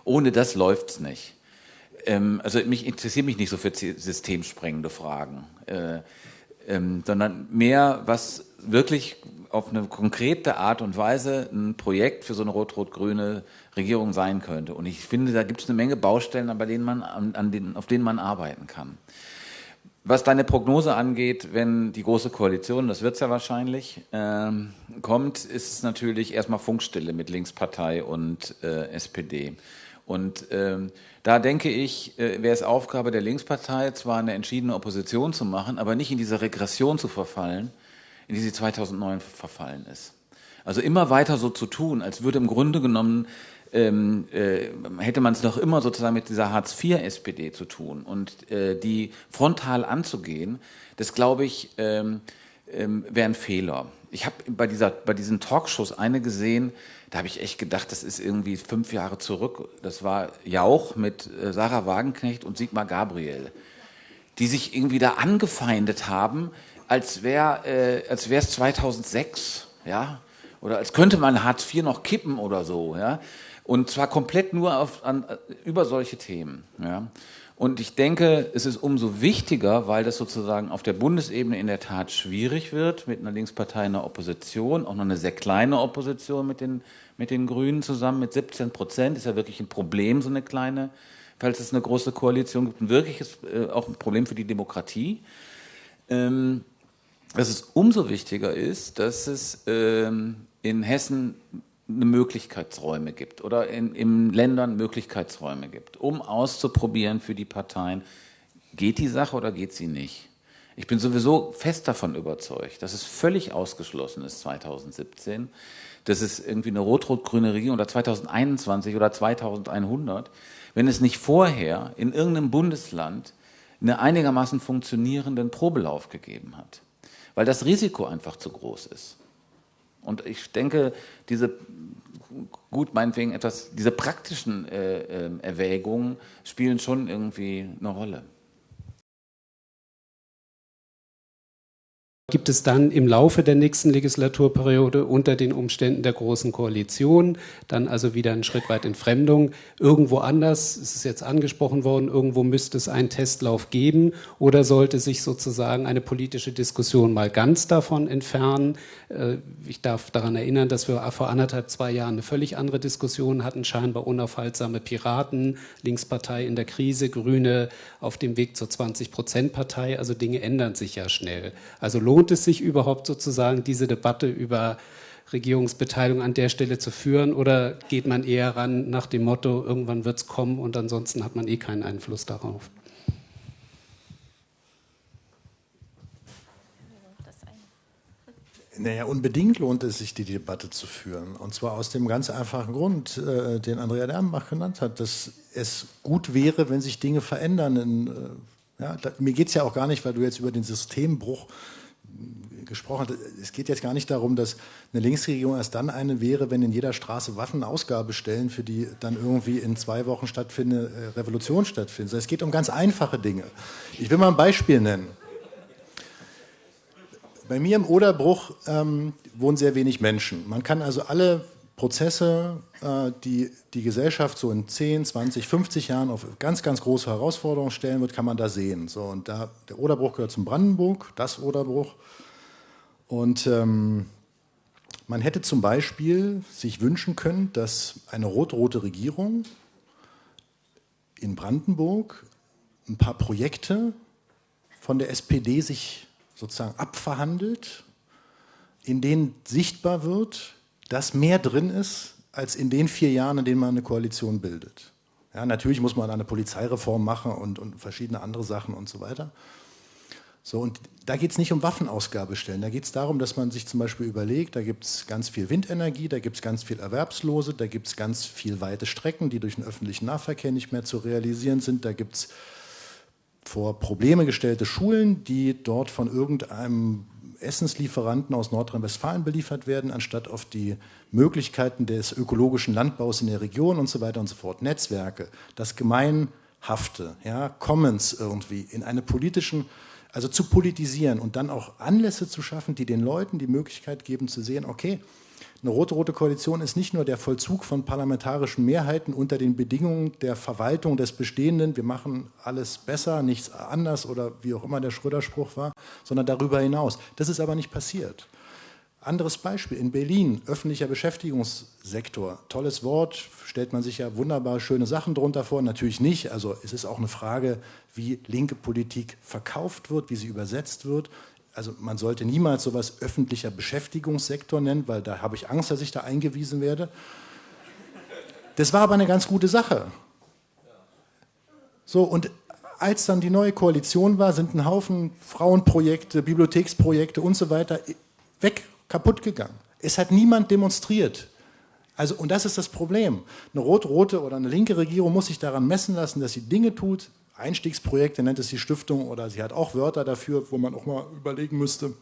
ohne das läuft's nicht. Ähm, also mich interessiert mich nicht so für systemsprengende Fragen, äh, ähm, sondern mehr, was wirklich auf eine konkrete Art und Weise ein Projekt für so eine rot-rot-grüne Regierung sein könnte. Und ich finde, da gibt es eine Menge Baustellen, bei denen man, an, denen, auf denen man arbeiten kann. Was deine Prognose angeht, wenn die Große Koalition, das wird es ja wahrscheinlich, ähm, kommt, ist es natürlich erstmal Funkstille mit Linkspartei und äh, SPD. Und ähm, da denke ich, äh, wäre es Aufgabe der Linkspartei, zwar eine entschiedene Opposition zu machen, aber nicht in diese Regression zu verfallen, in die sie 2009 verfallen ist. Also immer weiter so zu tun, als würde im Grunde genommen ähm, äh, hätte man es noch immer sozusagen mit dieser Hartz-IV-SPD zu tun. Und äh, die frontal anzugehen, das glaube ich, ähm, ähm, wäre ein Fehler. Ich habe bei, bei diesen Talkshows eine gesehen, da habe ich echt gedacht, das ist irgendwie fünf Jahre zurück. Das war Jauch mit äh, Sarah Wagenknecht und Sigmar Gabriel, die sich irgendwie da angefeindet haben, als wäre äh, als wäre es 2006, ja, oder als könnte man Hartz IV noch kippen oder so, ja. Und zwar komplett nur auf, an, über solche Themen. Ja. Und ich denke, es ist umso wichtiger, weil das sozusagen auf der Bundesebene in der Tat schwierig wird, mit einer Linkspartei in der Opposition, auch noch eine sehr kleine Opposition mit den, mit den Grünen zusammen, mit 17 Prozent, ist ja wirklich ein Problem, so eine kleine falls es eine große Koalition gibt, ein wirkliches äh, auch ein Problem für die Demokratie. Ähm, dass es umso wichtiger ist, dass es ähm, in Hessen Möglichkeitsräume gibt oder in, in Ländern Möglichkeitsräume gibt, um auszuprobieren für die Parteien, geht die Sache oder geht sie nicht. Ich bin sowieso fest davon überzeugt, dass es völlig ausgeschlossen ist 2017, dass es irgendwie eine rot-rot-grüne Regierung oder 2021 oder 2100, wenn es nicht vorher in irgendeinem Bundesland einen einigermaßen funktionierenden Probelauf gegeben hat, weil das Risiko einfach zu groß ist. Und ich denke, diese gut meinetwegen etwas, diese praktischen äh, äh, Erwägungen spielen schon irgendwie eine Rolle. Gibt es dann im Laufe der nächsten Legislaturperiode unter den Umständen der Großen Koalition dann also wieder einen Schritt weit Entfremdung. Irgendwo anders, es ist jetzt angesprochen worden, irgendwo müsste es einen Testlauf geben oder sollte sich sozusagen eine politische Diskussion mal ganz davon entfernen. Äh, ich darf daran erinnern, dass wir vor anderthalb, zwei Jahren eine völlig andere Diskussion hatten, scheinbar unaufhaltsame Piraten, Linkspartei in der Krise, Grüne auf dem Weg zur 20-Prozent-Partei. Also Dinge ändern sich ja schnell. Also lohnt es sich überhaupt sozusagen, diese Debatte über Regierungsbeteiligung an der Stelle zu führen oder geht man eher ran nach dem Motto, irgendwann wird es kommen und ansonsten hat man eh keinen Einfluss darauf? Naja, unbedingt lohnt es sich, die Debatte zu führen. Und zwar aus dem ganz einfachen Grund, äh, den Andrea Dernbach genannt hat, dass es gut wäre, wenn sich Dinge verändern. In, äh, ja, da, mir geht es ja auch gar nicht, weil du jetzt über den Systembruch gesprochen hat. Es geht jetzt gar nicht darum, dass eine Linksregierung erst dann eine wäre, wenn in jeder Straße Waffen Ausgabestellen, für die dann irgendwie in zwei Wochen stattfindende äh, Revolution stattfindet. Es geht um ganz einfache Dinge. Ich will mal ein Beispiel nennen. Bei mir im Oderbruch ähm, wohnen sehr wenig Menschen. Man kann also alle Prozesse, äh, die die Gesellschaft so in 10, 20, 50 Jahren auf ganz, ganz große Herausforderungen stellen wird, kann man da sehen. So, und da, der Oderbruch gehört zum Brandenburg, das Oderbruch. Und ähm, man hätte zum Beispiel sich wünschen können, dass eine rot-rote Regierung in Brandenburg ein paar Projekte von der SPD sich sozusagen abverhandelt, in denen sichtbar wird, dass mehr drin ist, als in den vier Jahren, in denen man eine Koalition bildet. Ja, natürlich muss man eine Polizeireform machen und, und verschiedene andere Sachen und so weiter. So, und da geht es nicht um Waffenausgabestellen, da geht es darum, dass man sich zum Beispiel überlegt, da gibt es ganz viel Windenergie, da gibt es ganz viel Erwerbslose, da gibt es ganz viel weite Strecken, die durch den öffentlichen Nahverkehr nicht mehr zu realisieren sind, da gibt es vor Probleme gestellte Schulen, die dort von irgendeinem Essenslieferanten aus Nordrhein-Westfalen beliefert werden, anstatt auf die Möglichkeiten des ökologischen Landbaus in der Region und so weiter und so fort. Netzwerke, das Gemeinhafte, ja, Commons irgendwie in eine politischen also zu politisieren und dann auch Anlässe zu schaffen, die den Leuten die Möglichkeit geben zu sehen, okay, eine rote-rote Koalition ist nicht nur der Vollzug von parlamentarischen Mehrheiten unter den Bedingungen der Verwaltung des Bestehenden, wir machen alles besser, nichts anders oder wie auch immer der Schröder-Spruch war, sondern darüber hinaus. Das ist aber nicht passiert. Anderes Beispiel, in Berlin, öffentlicher Beschäftigungssektor, tolles Wort, stellt man sich ja wunderbar schöne Sachen drunter vor, natürlich nicht, also es ist auch eine Frage, wie linke Politik verkauft wird, wie sie übersetzt wird. Also man sollte niemals sowas öffentlicher Beschäftigungssektor nennen, weil da habe ich Angst, dass ich da eingewiesen werde. Das war aber eine ganz gute Sache. So, und als dann die neue Koalition war, sind ein Haufen Frauenprojekte, Bibliotheksprojekte und so weiter weg kaputt gegangen. Es hat niemand demonstriert. Also, und das ist das Problem. Eine rot-rote oder eine linke Regierung muss sich daran messen lassen, dass sie Dinge tut. Einstiegsprojekte nennt es die Stiftung oder sie hat auch Wörter dafür, wo man auch mal überlegen müsste,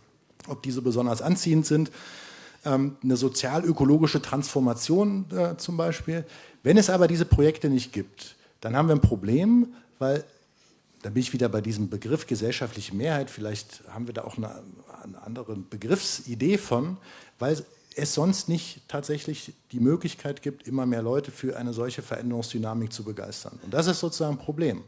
ob diese besonders anziehend sind. Ähm, eine sozial-ökologische Transformation äh, zum Beispiel. Wenn es aber diese Projekte nicht gibt, dann haben wir ein Problem, weil da bin ich wieder bei diesem Begriff gesellschaftliche Mehrheit. Vielleicht haben wir da auch eine, eine andere Begriffsidee von, weil es sonst nicht tatsächlich die Möglichkeit gibt, immer mehr Leute für eine solche Veränderungsdynamik zu begeistern. Und das ist sozusagen ein Problem.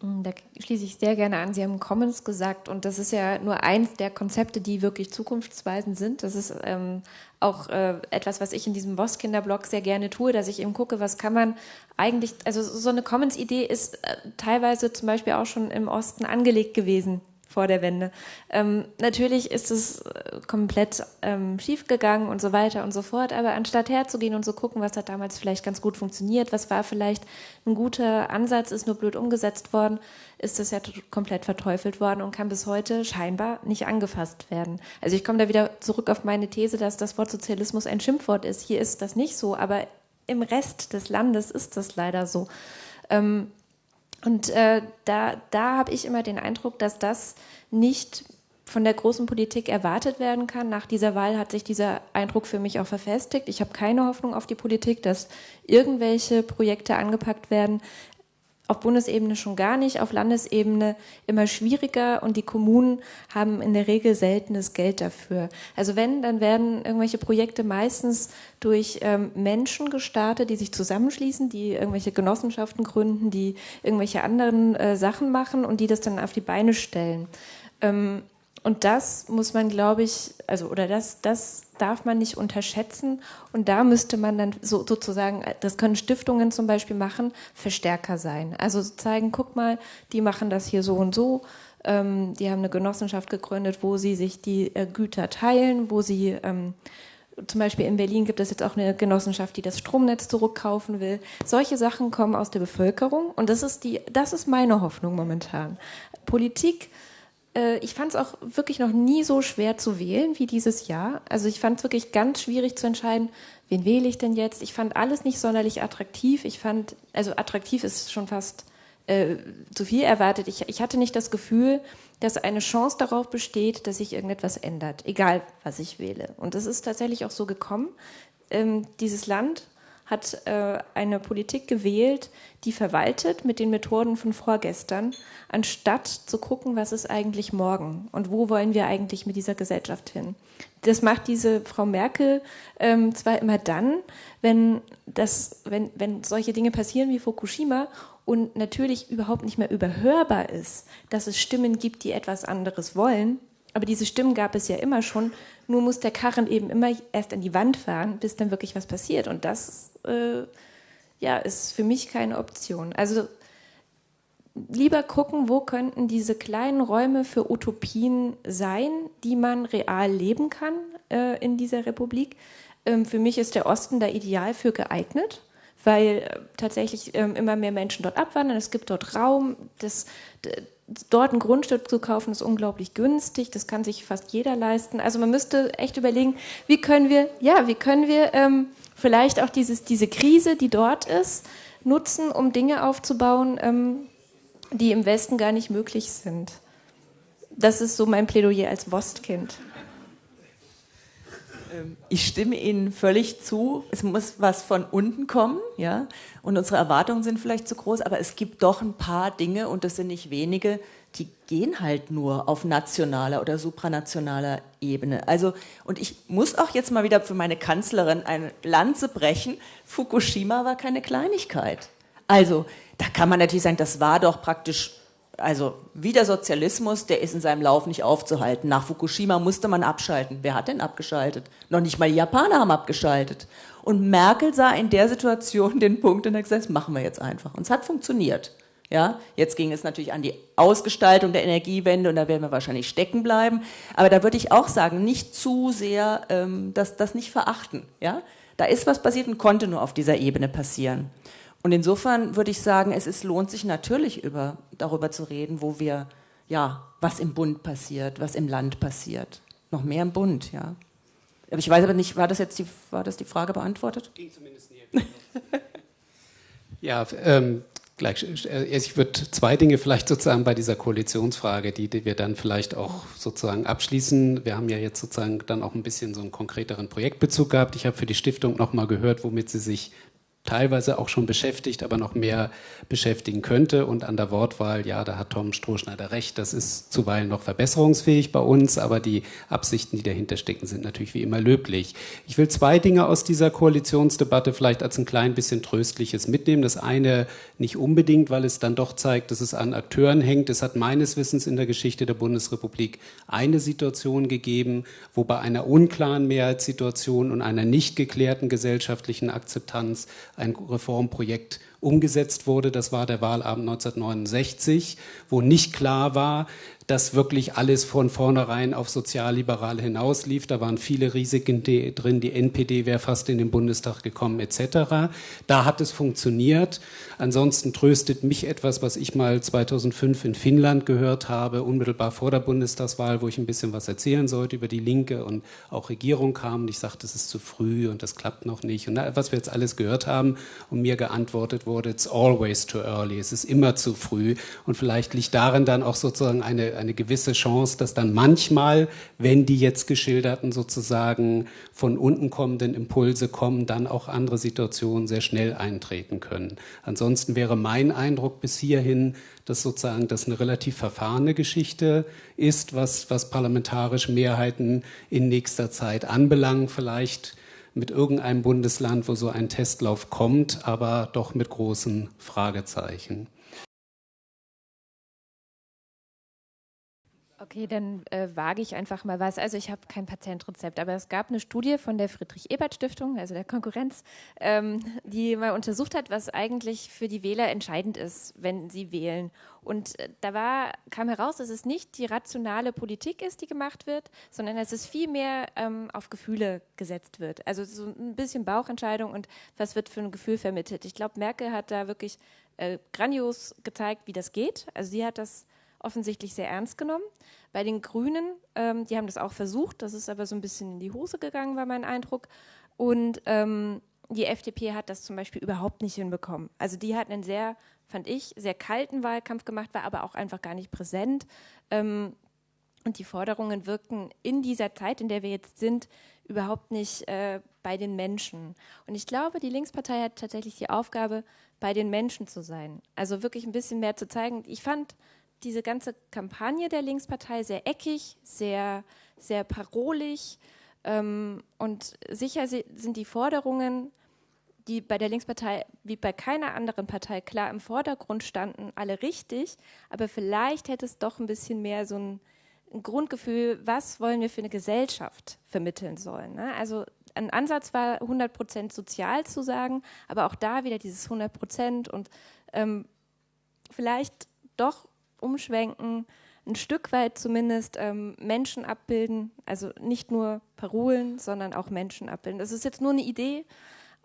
Hm, da schließe ich sehr gerne an. Sie haben Commons gesagt und das ist ja nur eins der Konzepte, die wirklich zukunftsweisend sind. Das ist ähm, auch äh, etwas, was ich in diesem Voss-Kinderblog sehr gerne tue, dass ich eben gucke, was kann man eigentlich, also so eine Commons-Idee ist äh, teilweise zum Beispiel auch schon im Osten angelegt gewesen vor der Wende. Ähm, natürlich ist es äh, komplett ähm, schiefgegangen und so weiter und so fort, aber anstatt herzugehen und zu so gucken, was hat damals vielleicht ganz gut funktioniert, was war vielleicht ein guter Ansatz, ist nur blöd umgesetzt worden, ist das ja komplett verteufelt worden und kann bis heute scheinbar nicht angefasst werden. Also ich komme da wieder zurück auf meine These, dass das Wort Sozialismus ein Schimpfwort ist. Hier ist das nicht so, aber im Rest des Landes ist das leider so. Ähm, und äh, da, da habe ich immer den Eindruck, dass das nicht von der großen Politik erwartet werden kann. Nach dieser Wahl hat sich dieser Eindruck für mich auch verfestigt. Ich habe keine Hoffnung auf die Politik, dass irgendwelche Projekte angepackt werden, auf Bundesebene schon gar nicht, auf Landesebene immer schwieriger und die Kommunen haben in der Regel seltenes Geld dafür. Also wenn, dann werden irgendwelche Projekte meistens durch ähm, Menschen gestartet, die sich zusammenschließen, die irgendwelche Genossenschaften gründen, die irgendwelche anderen äh, Sachen machen und die das dann auf die Beine stellen. Ähm, und das muss man, glaube ich, also oder das, das darf man nicht unterschätzen. Und da müsste man dann so, sozusagen, das können Stiftungen zum Beispiel machen, Verstärker sein. Also zeigen, guck mal, die machen das hier so und so. Ähm, die haben eine Genossenschaft gegründet, wo sie sich die äh, Güter teilen, wo sie ähm, zum Beispiel in Berlin gibt es jetzt auch eine Genossenschaft, die das Stromnetz zurückkaufen will. Solche Sachen kommen aus der Bevölkerung und das ist die, das ist meine Hoffnung momentan. Politik äh, ich fand es auch wirklich noch nie so schwer zu wählen wie dieses Jahr. Also ich fand es wirklich ganz schwierig zu entscheiden, wen wähle ich denn jetzt. Ich fand alles nicht sonderlich attraktiv. Ich fand, also attraktiv ist schon fast äh, zu viel erwartet. Ich, ich hatte nicht das Gefühl, dass eine Chance darauf besteht, dass sich irgendetwas ändert, egal was ich wähle. Und das ist tatsächlich auch so gekommen. Ähm, dieses Land hat äh, eine Politik gewählt, die verwaltet mit den Methoden von vorgestern, anstatt zu gucken, was ist eigentlich morgen und wo wollen wir eigentlich mit dieser Gesellschaft hin. Das macht diese Frau Merkel ähm, zwar immer dann, wenn, das, wenn, wenn solche Dinge passieren wie Fukushima und natürlich überhaupt nicht mehr überhörbar ist, dass es Stimmen gibt, die etwas anderes wollen, aber diese Stimmen gab es ja immer schon. Nur muss der Karren eben immer erst an die Wand fahren, bis dann wirklich was passiert. Und das äh, ja, ist für mich keine Option. Also lieber gucken, wo könnten diese kleinen Räume für Utopien sein, die man real leben kann äh, in dieser Republik. Ähm, für mich ist der Osten da ideal für geeignet, weil äh, tatsächlich ähm, immer mehr Menschen dort abwandern. Es gibt dort Raum. Das, dort ein Grundstück zu kaufen ist unglaublich günstig. Das kann sich fast jeder leisten. Also man müsste echt überlegen, wie können wir, ja, wie können wir ähm, vielleicht auch dieses, diese Krise, die dort ist, nutzen, um Dinge aufzubauen, ähm, die im Westen gar nicht möglich sind. Das ist so mein Plädoyer als Wostkind. Ähm, ich stimme Ihnen völlig zu. Es muss was von unten kommen, ja. Und unsere Erwartungen sind vielleicht zu groß, aber es gibt doch ein paar Dinge, und das sind nicht wenige, die gehen halt nur auf nationaler oder supranationaler Ebene. Also, und ich muss auch jetzt mal wieder für meine Kanzlerin eine Lanze brechen. Fukushima war keine Kleinigkeit. Also, da kann man natürlich sagen, das war doch praktisch, also wie der Sozialismus, der ist in seinem Lauf nicht aufzuhalten. Nach Fukushima musste man abschalten. Wer hat denn abgeschaltet? Noch nicht mal die Japaner haben abgeschaltet. Und Merkel sah in der Situation den Punkt und hat gesagt, das machen wir jetzt einfach. Und es hat funktioniert. Ja, jetzt ging es natürlich an die Ausgestaltung der Energiewende und da werden wir wahrscheinlich stecken bleiben. Aber da würde ich auch sagen, nicht zu sehr ähm, das, das nicht verachten. Ja, da ist was passiert und konnte nur auf dieser Ebene passieren. Und insofern würde ich sagen, es ist, lohnt sich natürlich über, darüber zu reden, wo wir, ja, was im Bund passiert, was im Land passiert. Noch mehr im Bund, ja. Aber ich weiß aber nicht, war das jetzt die, war das die Frage beantwortet? Ging zumindest nie. ja, ähm, gleich, äh, ich würde zwei Dinge vielleicht sozusagen bei dieser Koalitionsfrage, die, die wir dann vielleicht auch sozusagen abschließen. Wir haben ja jetzt sozusagen dann auch ein bisschen so einen konkreteren Projektbezug gehabt. Ich habe für die Stiftung nochmal gehört, womit sie sich teilweise auch schon beschäftigt, aber noch mehr beschäftigen könnte. Und an der Wortwahl, ja, da hat Tom Strohschneider recht, das ist zuweilen noch verbesserungsfähig bei uns, aber die Absichten, die dahinter stecken, sind natürlich wie immer löblich. Ich will zwei Dinge aus dieser Koalitionsdebatte vielleicht als ein klein bisschen Tröstliches mitnehmen. Das eine nicht unbedingt, weil es dann doch zeigt, dass es an Akteuren hängt. Es hat meines Wissens in der Geschichte der Bundesrepublik eine Situation gegeben, wo bei einer unklaren Mehrheitssituation und einer nicht geklärten gesellschaftlichen Akzeptanz ein Reformprojekt umgesetzt wurde. Das war der Wahlabend 1969, wo nicht klar war, dass wirklich alles von vornherein auf sozialliberal hinauslief. Da waren viele Risiken drin. Die NPD wäre fast in den Bundestag gekommen etc. Da hat es funktioniert. Ansonsten tröstet mich etwas, was ich mal 2005 in Finnland gehört habe, unmittelbar vor der Bundestagswahl, wo ich ein bisschen was erzählen sollte über die Linke und auch Regierung kam. Und ich sagte, es ist zu früh und das klappt noch nicht. Und was wir jetzt alles gehört haben und mir geantwortet wurde, it's always too early. Es ist immer zu früh. Und vielleicht liegt darin dann auch sozusagen eine eine, gewisse Chance, dass dann manchmal, wenn die jetzt geschilderten sozusagen von unten kommenden Impulse kommen, dann auch andere Situationen sehr schnell eintreten können. Ansonsten wäre mein Eindruck bis hierhin, dass sozusagen das eine relativ verfahrene Geschichte ist, was, was parlamentarische Mehrheiten in nächster Zeit anbelangt. Vielleicht mit irgendeinem Bundesland, wo so ein Testlauf kommt, aber doch mit großen Fragezeichen. Okay, dann äh, wage ich einfach mal was. Also ich habe kein Patentrezept, aber es gab eine Studie von der Friedrich-Ebert-Stiftung, also der Konkurrenz, ähm, die mal untersucht hat, was eigentlich für die Wähler entscheidend ist, wenn sie wählen. Und äh, da war, kam heraus, dass es nicht die rationale Politik ist, die gemacht wird, sondern dass es viel mehr ähm, auf Gefühle gesetzt wird. Also so ein bisschen Bauchentscheidung und was wird für ein Gefühl vermittelt. Ich glaube, Merkel hat da wirklich äh, grandios gezeigt, wie das geht. Also sie hat das offensichtlich sehr ernst genommen. Bei den Grünen, ähm, die haben das auch versucht, das ist aber so ein bisschen in die Hose gegangen, war mein Eindruck. Und ähm, die FDP hat das zum Beispiel überhaupt nicht hinbekommen. Also die hat einen sehr, fand ich, sehr kalten Wahlkampf gemacht, war aber auch einfach gar nicht präsent. Ähm, und die Forderungen wirkten in dieser Zeit, in der wir jetzt sind, überhaupt nicht äh, bei den Menschen. Und ich glaube, die Linkspartei hat tatsächlich die Aufgabe, bei den Menschen zu sein. Also wirklich ein bisschen mehr zu zeigen. Ich fand diese ganze Kampagne der Linkspartei sehr eckig, sehr, sehr parolig. Ähm, und sicher sind die Forderungen, die bei der Linkspartei wie bei keiner anderen Partei klar im Vordergrund standen, alle richtig. Aber vielleicht hätte es doch ein bisschen mehr so ein, ein Grundgefühl, was wollen wir für eine Gesellschaft vermitteln sollen. Ne? Also ein Ansatz war 100 Prozent sozial zu sagen, aber auch da wieder dieses 100 Prozent und ähm, vielleicht doch umschwenken, ein Stück weit zumindest ähm, Menschen abbilden, also nicht nur Parolen, sondern auch Menschen abbilden. Das ist jetzt nur eine Idee,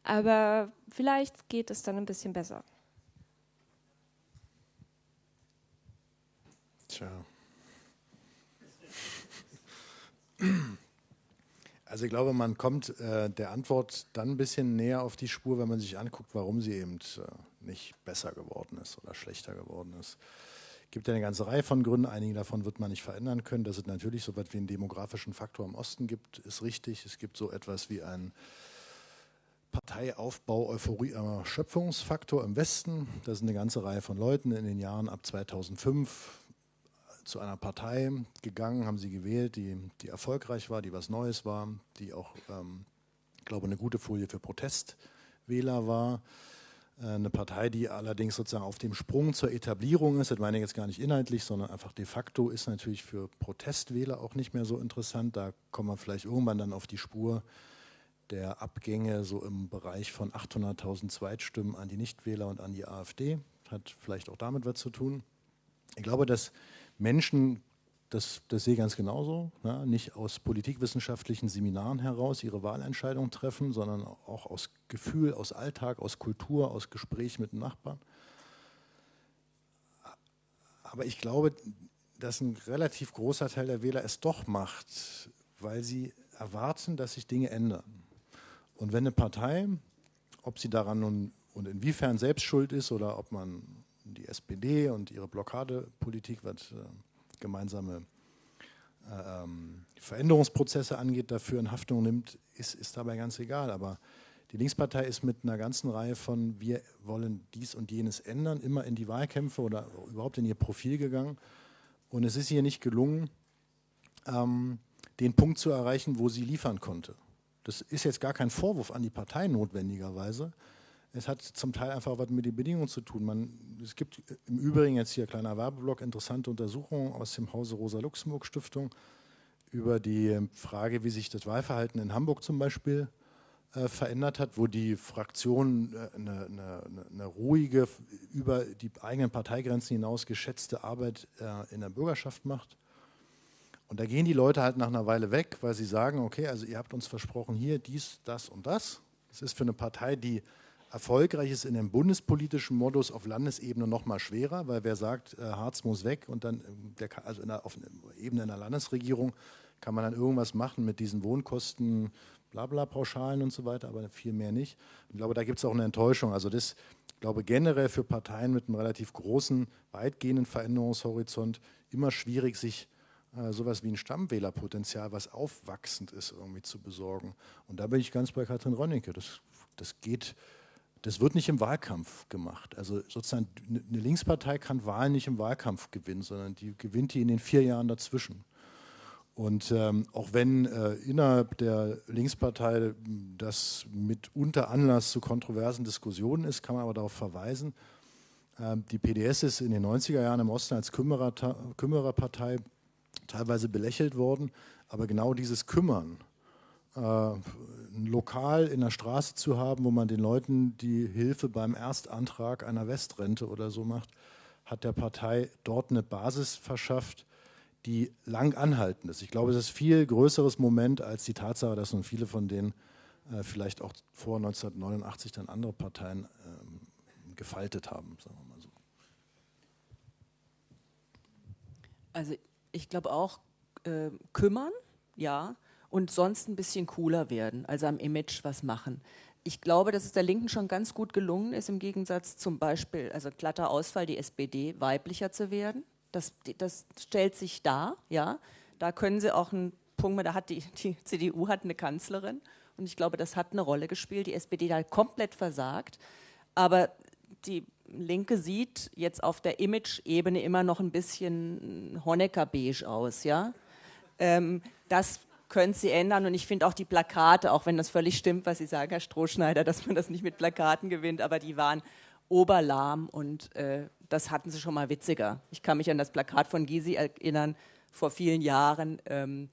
aber vielleicht geht es dann ein bisschen besser. Tja. Also ich glaube, man kommt äh, der Antwort dann ein bisschen näher auf die Spur, wenn man sich anguckt, warum sie eben äh, nicht besser geworden ist oder schlechter geworden ist gibt ja eine ganze Reihe von Gründen. Einige davon wird man nicht verändern können. Dass es natürlich so etwas wie einen demografischen Faktor im Osten gibt, ist richtig. Es gibt so etwas wie einen Parteiaufbau, Euphorie, äh, Schöpfungsfaktor im Westen. Da sind eine ganze Reihe von Leuten in den Jahren ab 2005 zu einer Partei gegangen, haben sie gewählt, die, die erfolgreich war, die was Neues war, die auch, ähm, ich glaube, eine gute Folie für Protestwähler war. Äh, eine Partei, die allerdings sozusagen auf dem Sprung zur Etablierung ist, das meine ich jetzt gar nicht inhaltlich, sondern einfach de facto ist natürlich für Protestwähler auch nicht mehr so interessant. Da kommen wir vielleicht irgendwann dann auf die Spur der Abgänge so im Bereich von 800.000 Zweitstimmen an die Nichtwähler und an die AfD. Hat vielleicht auch damit was zu tun. Ich glaube, dass Menschen das, das sehe ich ganz genauso. Ne? Nicht aus politikwissenschaftlichen Seminaren heraus ihre Wahlentscheidung treffen, sondern auch aus Gefühl, aus Alltag, aus Kultur, aus Gespräch mit dem Nachbarn. Aber ich glaube, dass ein relativ großer Teil der Wähler es doch macht, weil sie erwarten, dass sich Dinge ändern. Und wenn eine Partei, ob sie daran nun und inwiefern selbst schuld ist oder ob man die SPD und ihre Blockadepolitik, was gemeinsame äh, ähm, Veränderungsprozesse angeht, dafür in Haftung nimmt, ist, ist dabei ganz egal. Aber Die Linkspartei ist mit einer ganzen Reihe von wir wollen dies und jenes ändern, immer in die Wahlkämpfe oder überhaupt in ihr Profil gegangen. Und es ist hier nicht gelungen, ähm, den Punkt zu erreichen, wo sie liefern konnte. Das ist jetzt gar kein Vorwurf an die Partei notwendigerweise. Es hat zum Teil einfach was mit den Bedingungen zu tun. Man, es gibt im Übrigen jetzt hier kleiner Werbeblock interessante Untersuchungen aus dem Hause Rosa-Luxemburg-Stiftung über die Frage, wie sich das Wahlverhalten in Hamburg zum Beispiel äh, verändert hat, wo die Fraktion äh, eine, eine, eine, ruhige, über die eigenen Parteigrenzen hinaus geschätzte Arbeit äh, in der Bürgerschaft macht. Und da gehen die Leute halt nach einer Weile weg, weil sie sagen, okay, also ihr habt uns versprochen hier dies, das und das. Das ist für eine Partei, die erfolgreich ist in dem bundespolitischen Modus auf Landesebene noch mal schwerer, weil wer sagt, äh, Harz muss weg und dann, der, also der, auf Ebene einer Landesregierung kann man dann irgendwas machen mit diesen Wohnkosten, blabla, Pauschalen und so weiter, aber viel mehr nicht. Ich glaube, da gibt es auch eine Enttäuschung. Also das, ich glaube, generell für Parteien mit einem relativ großen, weitgehenden Veränderungshorizont immer schwierig, sich äh, sowas wie ein Stammwählerpotenzial, was aufwachsend ist, irgendwie zu besorgen. Und da bin ich ganz bei Katrin Rönnecke. Das, das geht, das wird nicht im Wahlkampf gemacht. Also sozusagen eine Linkspartei kann Wahlen nicht im Wahlkampf gewinnen, sondern die gewinnt die in den vier Jahren dazwischen. Und ähm, auch wenn äh, innerhalb der Linkspartei das mitunter Anlass zu kontroversen Diskussionen ist, kann man aber darauf verweisen, äh, die PDS ist in den 90er Jahren im Osten als Kümmerer, Kümmererpartei teilweise belächelt worden, aber genau dieses Kümmern, ein Lokal in der Straße zu haben, wo man den Leuten die Hilfe beim Erstantrag einer Westrente oder so macht, hat der Partei dort eine Basis verschafft, die lang anhaltend ist. Ich glaube, es ist ein viel größeres Moment als die Tatsache, dass nun viele von denen äh, vielleicht auch vor 1989 dann andere Parteien ähm, gefaltet haben, sagen wir mal so. Also ich glaube auch äh, kümmern, ja, und sonst ein bisschen cooler werden, also am Image was machen. Ich glaube, dass es der Linken schon ganz gut gelungen ist, im Gegensatz zum Beispiel, also glatter Ausfall, die SPD weiblicher zu werden. Das, das stellt sich dar, ja. Da können sie auch einen Punkt, da hat die, die CDU hat eine Kanzlerin und ich glaube, das hat eine Rolle gespielt. Die SPD hat komplett versagt, aber die Linke sieht jetzt auf der Image-Ebene immer noch ein bisschen Honecker-beige aus, ja. Ähm, das können Sie ändern und ich finde auch die Plakate, auch wenn das völlig stimmt, was Sie sagen, Herr Strohschneider, dass man das nicht mit Plakaten gewinnt, aber die waren oberlahm und äh, das hatten Sie schon mal witziger. Ich kann mich an das Plakat von Gysi erinnern, vor vielen Jahren. Ähm,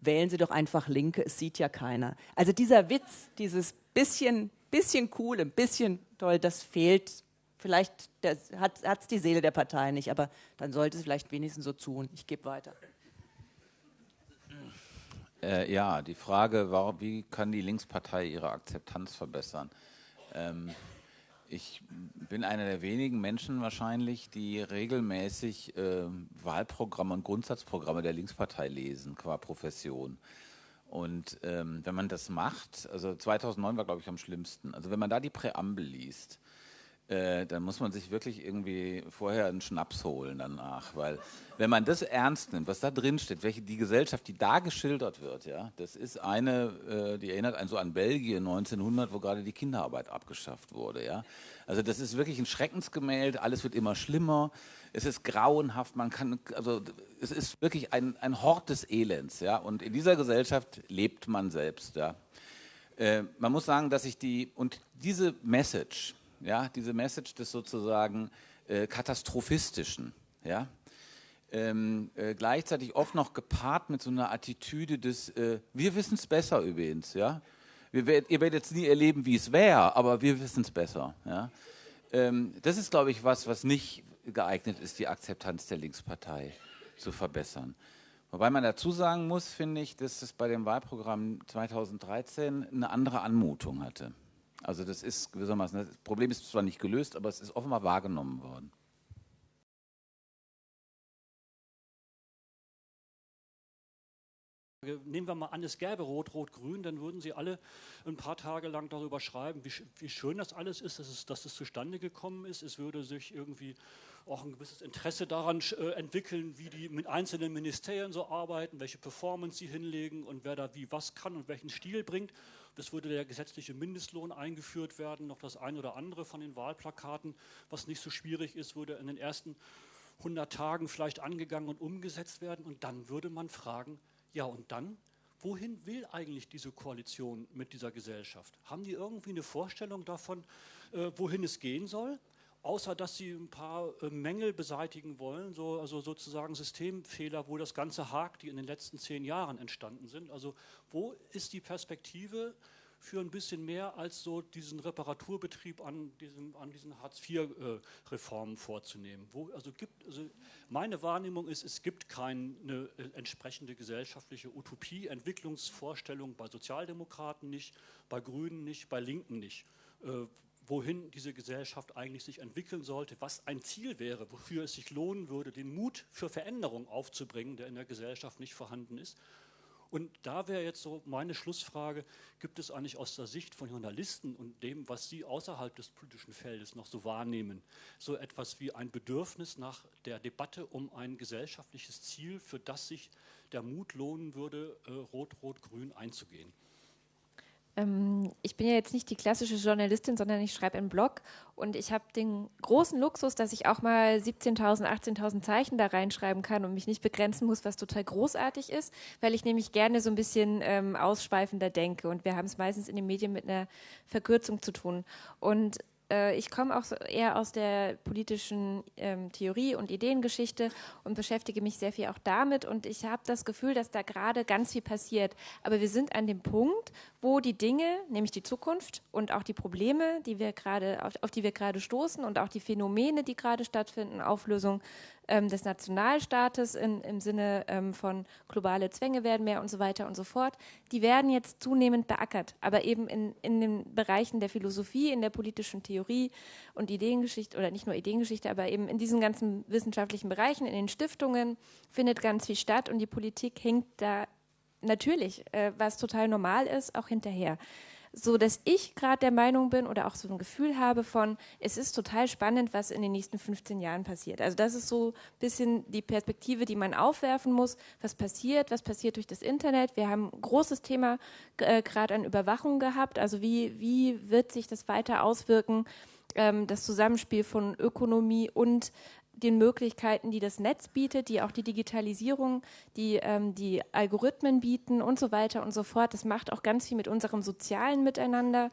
wählen Sie doch einfach Linke, es sieht ja keiner. Also dieser Witz, dieses bisschen, bisschen cool, ein bisschen toll, das fehlt Vielleicht hat es die Seele der Partei nicht, aber dann sollte es vielleicht wenigstens so tun. Ich gebe weiter. Äh, ja, die Frage, warum, wie kann die Linkspartei ihre Akzeptanz verbessern? Ähm, ich bin einer der wenigen Menschen wahrscheinlich, die regelmäßig äh, Wahlprogramme und Grundsatzprogramme der Linkspartei lesen, qua Profession. Und ähm, wenn man das macht, also 2009 war, glaube ich, am schlimmsten. Also wenn man da die Präambel liest, äh, dann muss man sich wirklich irgendwie vorher einen Schnaps holen danach, weil wenn man das ernst nimmt, was da drin steht, welche die Gesellschaft, die da geschildert wird, ja, das ist eine, äh, die erinnert einen so an Belgien 1900, wo gerade die Kinderarbeit abgeschafft wurde, ja. Also das ist wirklich ein Schreckensgemälde, alles wird immer schlimmer, es ist grauenhaft, man kann, also es ist wirklich ein, ein Hort des Elends, ja, und in dieser Gesellschaft lebt man selbst, ja. Äh, man muss sagen, dass ich die, und diese Message, ja, diese Message des sozusagen äh, katastrophistischen, ja, ähm, äh, gleichzeitig oft noch gepaart mit so einer Attitüde des, äh, wir wissen es besser übrigens, ja, werd, ihr werdet jetzt nie erleben, wie es wäre, aber wir wissen es besser, ja. Ähm, das ist, glaube ich, was, was nicht geeignet ist, die Akzeptanz der Linkspartei zu verbessern. Wobei man dazu sagen muss, finde ich, dass es bei dem Wahlprogramm 2013 eine andere Anmutung hatte. Also das ist gewissermaßen, das Problem ist zwar nicht gelöst, aber es ist offenbar wahrgenommen worden. Nehmen wir mal an, es gäbe Rot, Rot, Grün, dann würden Sie alle ein paar Tage lang darüber schreiben, wie, wie schön das alles ist, dass es, dass es zustande gekommen ist. Es würde sich irgendwie auch ein gewisses Interesse daran äh, entwickeln, wie die mit einzelnen Ministerien so arbeiten, welche Performance sie hinlegen und wer da wie was kann und welchen Stil bringt. Es würde der gesetzliche Mindestlohn eingeführt werden, noch das eine oder andere von den Wahlplakaten, was nicht so schwierig ist, würde in den ersten 100 Tagen vielleicht angegangen und umgesetzt werden. Und dann würde man fragen, ja und dann? Wohin will eigentlich diese Koalition mit dieser Gesellschaft? Haben die irgendwie eine Vorstellung davon, äh, wohin es gehen soll? Außer dass sie ein paar äh, Mängel beseitigen wollen, so, also sozusagen Systemfehler, wo das Ganze hakt, die in den letzten zehn Jahren entstanden sind. Also wo ist die Perspektive für ein bisschen mehr als so diesen Reparaturbetrieb an diesen, an diesen Hartz-IV-Reformen äh, vorzunehmen? Wo, also gibt, also meine Wahrnehmung ist, es gibt keine äh, entsprechende gesellschaftliche Utopie, Entwicklungsvorstellung bei Sozialdemokraten nicht, bei Grünen nicht, bei Linken nicht. Wohin diese Gesellschaft eigentlich sich entwickeln sollte, was ein Ziel wäre, wofür es sich lohnen würde, den Mut für Veränderung aufzubringen, der in der Gesellschaft nicht vorhanden ist. Und da wäre jetzt so meine Schlussfrage, gibt es eigentlich aus der Sicht von Journalisten und dem, was Sie außerhalb des politischen Feldes noch so wahrnehmen, so etwas wie ein Bedürfnis nach der Debatte um ein gesellschaftliches Ziel, für das sich der Mut lohnen würde, äh, Rot-Rot-Grün einzugehen? Ähm, ich bin ja jetzt nicht die klassische Journalistin, sondern ich schreibe einen Blog und ich habe den großen Luxus, dass ich auch mal 17.000, 18.000 Zeichen da reinschreiben kann und mich nicht begrenzen muss, was total großartig ist, weil ich nämlich gerne so ein bisschen ähm, ausschweifender denke und wir haben es meistens in den Medien mit einer Verkürzung zu tun. Und ich komme auch eher aus der politischen ähm, Theorie und Ideengeschichte und beschäftige mich sehr viel auch damit. Und ich habe das Gefühl, dass da gerade ganz viel passiert. Aber wir sind an dem Punkt, wo die Dinge, nämlich die Zukunft und auch die Probleme, die wir gerade, auf, auf die wir gerade stoßen und auch die Phänomene, die gerade stattfinden, Auflösung ähm, des Nationalstaates in, im Sinne ähm, von globale Zwänge werden mehr und so weiter und so fort, die werden jetzt zunehmend beackert, aber eben in, in den Bereichen der Philosophie, in der politischen Theorie und Ideengeschichte oder nicht nur Ideengeschichte, aber eben in diesen ganzen wissenschaftlichen Bereichen, in den Stiftungen findet ganz viel statt und die Politik hängt da natürlich, äh, was total normal ist, auch hinterher so dass ich gerade der Meinung bin oder auch so ein Gefühl habe von, es ist total spannend, was in den nächsten 15 Jahren passiert. Also das ist so ein bisschen die Perspektive, die man aufwerfen muss. Was passiert? Was passiert durch das Internet? Wir haben ein großes Thema äh, gerade an Überwachung gehabt. Also wie, wie wird sich das weiter auswirken? Ähm, das Zusammenspiel von Ökonomie und den Möglichkeiten, die das Netz bietet, die auch die Digitalisierung, die ähm, die Algorithmen bieten und so weiter und so fort. Das macht auch ganz viel mit unserem sozialen Miteinander.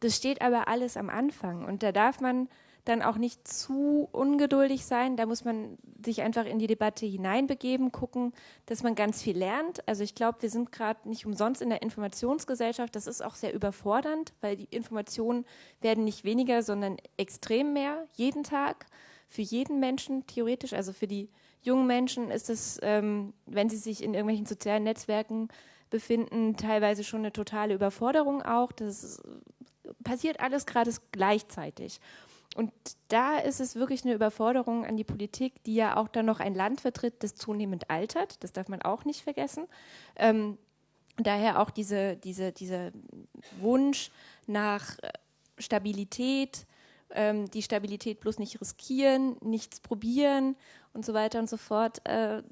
Das steht aber alles am Anfang und da darf man dann auch nicht zu ungeduldig sein. Da muss man sich einfach in die Debatte hineinbegeben, gucken, dass man ganz viel lernt. Also ich glaube, wir sind gerade nicht umsonst in der Informationsgesellschaft. Das ist auch sehr überfordernd, weil die Informationen werden nicht weniger, sondern extrem mehr jeden Tag für jeden Menschen theoretisch, also für die jungen Menschen ist es, ähm, wenn sie sich in irgendwelchen sozialen Netzwerken befinden, teilweise schon eine totale Überforderung auch. Das passiert alles gerade gleichzeitig. Und da ist es wirklich eine Überforderung an die Politik, die ja auch dann noch ein Land vertritt, das zunehmend altert. Das darf man auch nicht vergessen. Ähm, daher auch diese, diese, dieser Wunsch nach Stabilität, ähm, die Stabilität bloß nicht riskieren, nichts probieren und so weiter und so fort. Äh,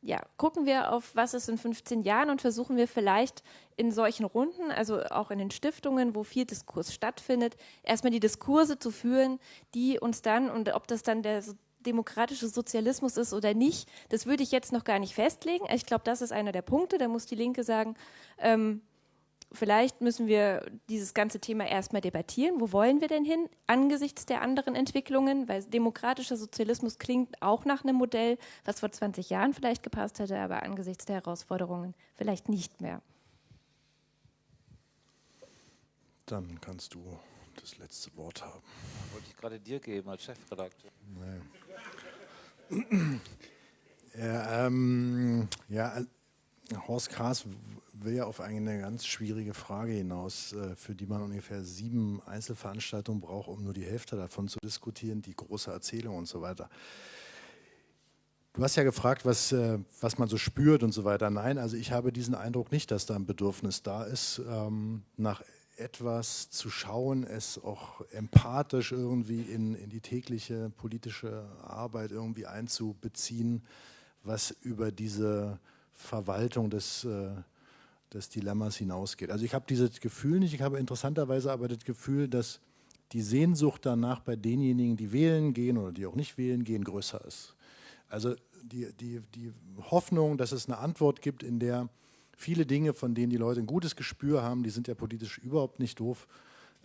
ja, gucken wir auf, was ist in 15 Jahren und versuchen wir vielleicht in solchen Runden, also auch in den Stiftungen, wo viel Diskurs stattfindet, erstmal die Diskurse zu führen, die uns dann, und ob das dann der demokratische Sozialismus ist oder nicht, das würde ich jetzt noch gar nicht festlegen. Ich glaube, das ist einer der Punkte. Da muss die Linke sagen, ähm, vielleicht müssen wir dieses ganze Thema erstmal debattieren. Wo wollen wir denn hin angesichts der anderen Entwicklungen? Weil demokratischer Sozialismus klingt auch nach einem Modell, was vor 20 Jahren vielleicht gepasst hätte, aber angesichts der Herausforderungen vielleicht nicht mehr. Dann kannst du das letzte Wort haben. Wollte ich gerade dir geben als Chefredakteur. Nee. ja, ähm, ja, Horst Kraas will ja auf eine ganz schwierige Frage hinaus, äh, für die man ungefähr sieben Einzelveranstaltungen braucht, um nur die Hälfte davon zu diskutieren, die große Erzählung und so weiter. Du hast ja gefragt, was, äh, was man so spürt und so weiter. Nein, also ich habe diesen Eindruck nicht, dass da ein Bedürfnis da ist ähm, nach etwas zu schauen, es auch empathisch irgendwie in, in die tägliche politische Arbeit irgendwie einzubeziehen, was über diese Verwaltung des, äh, des Dilemmas hinausgeht. Also ich habe dieses Gefühl nicht, ich habe interessanterweise aber das Gefühl, dass die Sehnsucht danach bei denjenigen, die wählen gehen oder die auch nicht wählen gehen, größer ist. Also die, die, die Hoffnung, dass es eine Antwort gibt, in der viele Dinge, von denen die Leute ein gutes Gespür haben, die sind ja politisch überhaupt nicht doof,